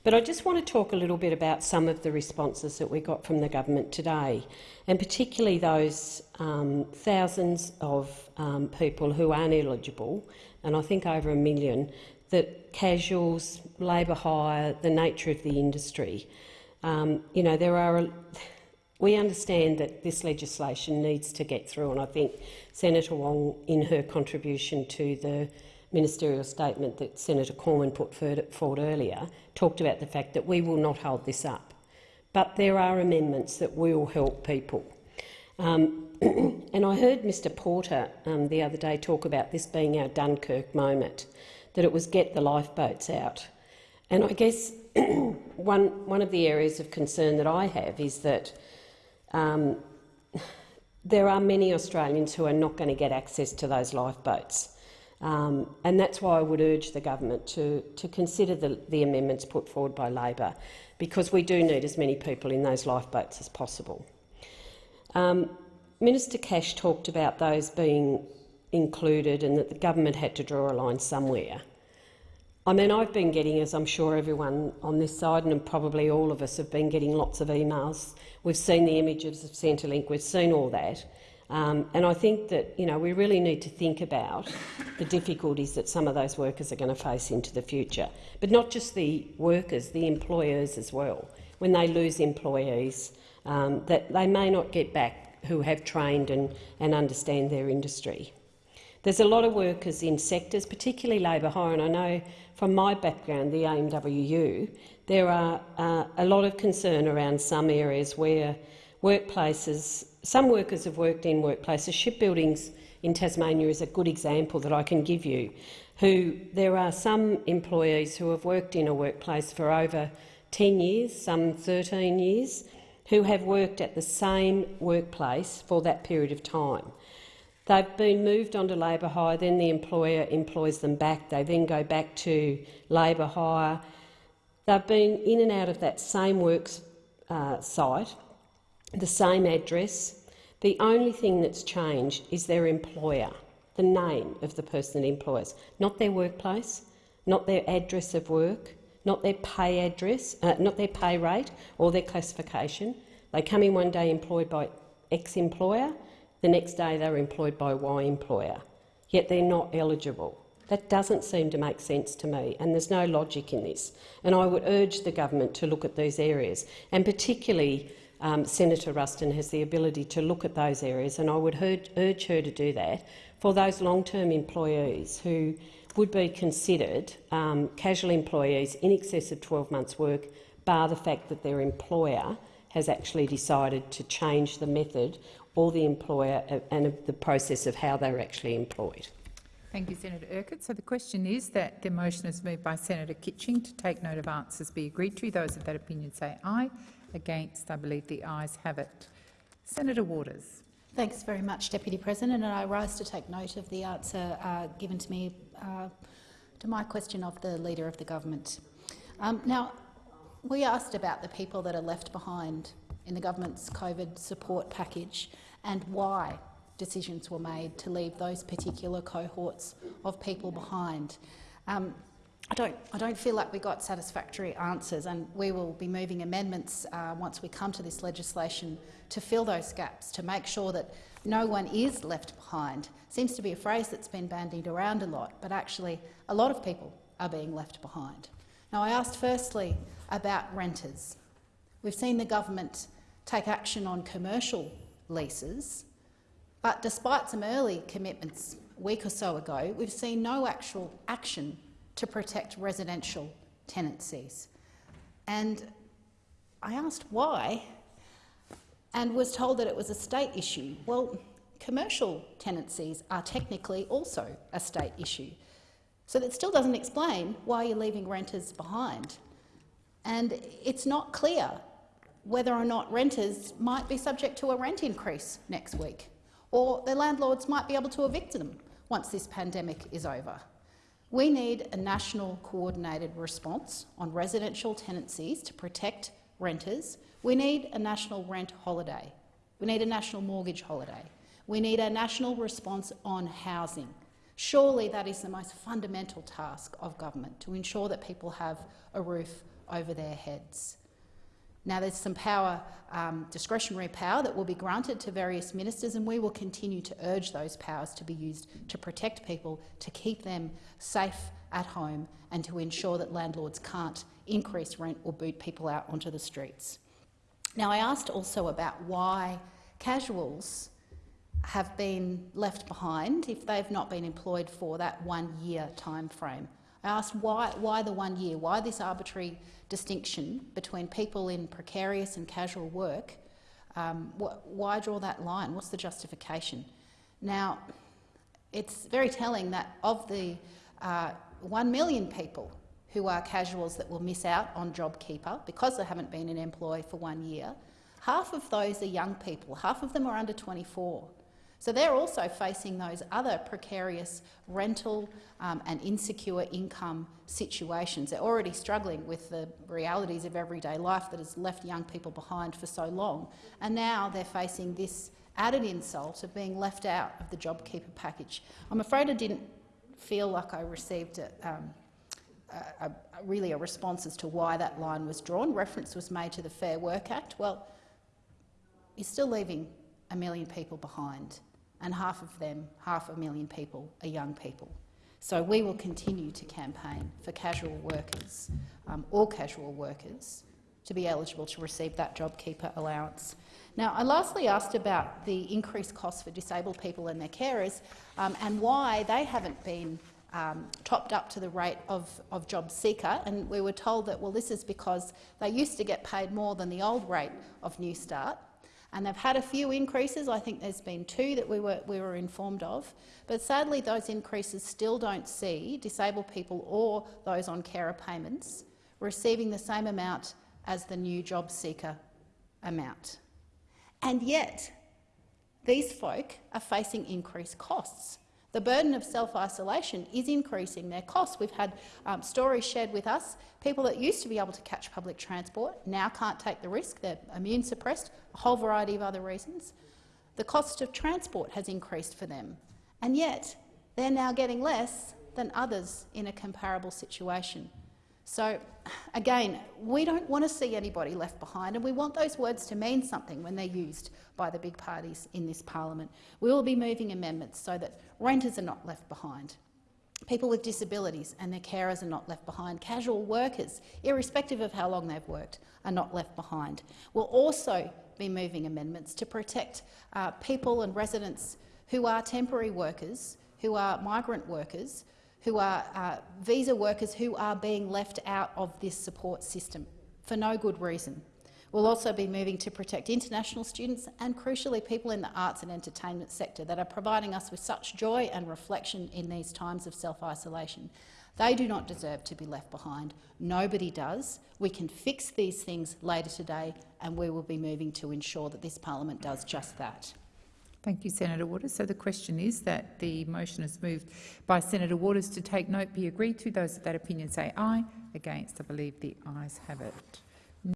But I just want to talk a little bit about some of the responses that we got from the government today, and particularly those um, thousands of um, people who aren't eligible, and I think over a million, that casuals, labour hire, the nature of the industry. Um, you know, there are we understand that this legislation needs to get through, and I think Senator Wong, in her contribution to the ministerial statement that Senator Cormann put forward earlier, talked about the fact that we will not hold this up. But there are amendments that will help people. Um, [CLEARS THROAT] and I heard Mr Porter um, the other day talk about this being our Dunkirk moment, that it was get the lifeboats out. And I guess [CLEARS THROAT] one, one of the areas of concern that I have is that um, [SIGHS] there are many Australians who are not going to get access to those lifeboats. Um, and that's why I would urge the government to, to consider the, the amendments put forward by Labor, because we do need as many people in those lifeboats as possible. Um, Minister Cash talked about those being included and that the government had to draw a line somewhere. I mean, I've been getting, as I'm sure everyone on this side and probably all of us have been getting lots of emails. We've seen the images of Centrelink, we've seen all that. Um, and I think that you know, we really need to think about the difficulties that some of those workers are going to face into the future. But not just the workers, the employers as well. When they lose employees, um, that they may not get back who have trained and, and understand their industry. There's a lot of workers in sectors, particularly labour hire, and I know from my background, the AMWU, there are uh, a lot of concern around some areas where workplaces, some workers have worked in workplaces, shipbuildings in Tasmania is a good example that I can give you, who there are some employees who have worked in a workplace for over 10 years, some 13 years, who have worked at the same workplace for that period of time. They've been moved onto labour hire, then the employer employs them back. They then go back to labour hire. They've been in and out of that same work uh, site, the same address. The only thing that's changed is their employer, the name of the person that employs, not their workplace, not their address of work, not their pay address, uh, not their pay rate or their classification. They come in one day employed by X employer, the next day they're employed by Y employer, yet they're not eligible. That doesn't seem to make sense to me, and there's no logic in this. And I would urge the government to look at these areas, and particularly um, Senator Ruston has the ability to look at those areas, and I would urge, her to do that for those long-term employees who would be considered um, casual employees in excess of 12 months' work, bar the fact that their employer has actually decided to change the method or the employer and the process of how they're actually employed. Thank you, Senator Urquhart. So the question is that the motion is moved by Senator Kitching to take note of answers be agreed to. Those of that opinion say aye. Against, I believe the ayes have it. Senator Waters. Thanks very much, Deputy President, and I rise to take note of the answer uh, given to me uh, to my question of the Leader of the Government. Um, now, we asked about the people that are left behind in the government's COVID support package and why decisions were made to leave those particular cohorts of people behind. Um, I don't, I don't feel like we got satisfactory answers, and we will be moving amendments uh, once we come to this legislation to fill those gaps, to make sure that no one is left behind. Seems to be a phrase that's been bandied around a lot, but actually a lot of people are being left behind. Now, I asked firstly about renters. We've seen the government take action on commercial leases, but despite some early commitments a week or so ago, we've seen no actual action to protect residential tenancies. And I asked why and was told that it was a state issue. Well, commercial tenancies are technically also a state issue. So that still doesn't explain why you're leaving renters behind. And it's not clear whether or not renters might be subject to a rent increase next week, or their landlords might be able to evict them once this pandemic is over. We need a national coordinated response on residential tenancies to protect renters. We need a national rent holiday. We need a national mortgage holiday. We need a national response on housing. Surely that is the most fundamental task of government, to ensure that people have a roof over their heads. Now, there's some power, um, discretionary power that will be granted to various ministers, and we will continue to urge those powers to be used to protect people, to keep them safe at home, and to ensure that landlords can't increase rent or boot people out onto the streets. Now, I asked also about why casuals have been left behind if they've not been employed for that one-year time frame. I asked why, why the one year, why this arbitrary distinction between people in precarious and casual work. Um, wh why draw that line? What's the justification? Now, it's very telling that of the uh, 1 million people who are casuals that will miss out on JobKeeper because they haven't been in employ for one year, half of those are young people, half of them are under 24. So they're also facing those other precarious rental um, and insecure income situations. They're already struggling with the realities of everyday life that has left young people behind for so long, and now they're facing this added insult of being left out of the JobKeeper package. I'm afraid I didn't feel like I received um, a, a, really a response as to why that line was drawn. Reference was made to the Fair Work Act. Well, you're still leaving a million people behind and half of them, half a million people, are young people. So we will continue to campaign for casual workers, um, all casual workers, to be eligible to receive that JobKeeper allowance. Now, I lastly asked about the increased costs for disabled people and their carers um, and why they haven't been um, topped up to the rate of, of JobSeeker, and we were told that well, this is because they used to get paid more than the old rate of Newstart, and they've had a few increases. I think there's been two that we were, we were informed of. But sadly, those increases still don't see disabled people or those on carer payments receiving the same amount as the new JobSeeker amount. And yet, these folk are facing increased costs. The burden of self-isolation is increasing their costs. We've had um, stories shared with us. People that used to be able to catch public transport now can't take the risk. They're immune suppressed, a whole variety of other reasons. The cost of transport has increased for them, and yet they're now getting less than others in a comparable situation. So, again, we don't want to see anybody left behind, and we want those words to mean something when they're used by the big parties in this parliament. We will be moving amendments so that renters are not left behind. People with disabilities and their carers are not left behind. Casual workers, irrespective of how long they've worked, are not left behind. We'll also be moving amendments to protect uh, people and residents who are temporary workers, who are migrant workers, who are uh, visa workers who are being left out of this support system for no good reason. We'll also be moving to protect international students and, crucially, people in the arts and entertainment sector that are providing us with such joy and reflection in these times of self-isolation. They do not deserve to be left behind. Nobody does. We can fix these things later today, and we will be moving to ensure that this parliament does just that. Thank you, Senator Waters. So the question is that the motion is moved by Senator Waters to take note be agreed to. Those of that opinion say aye. Against, I believe the ayes have it.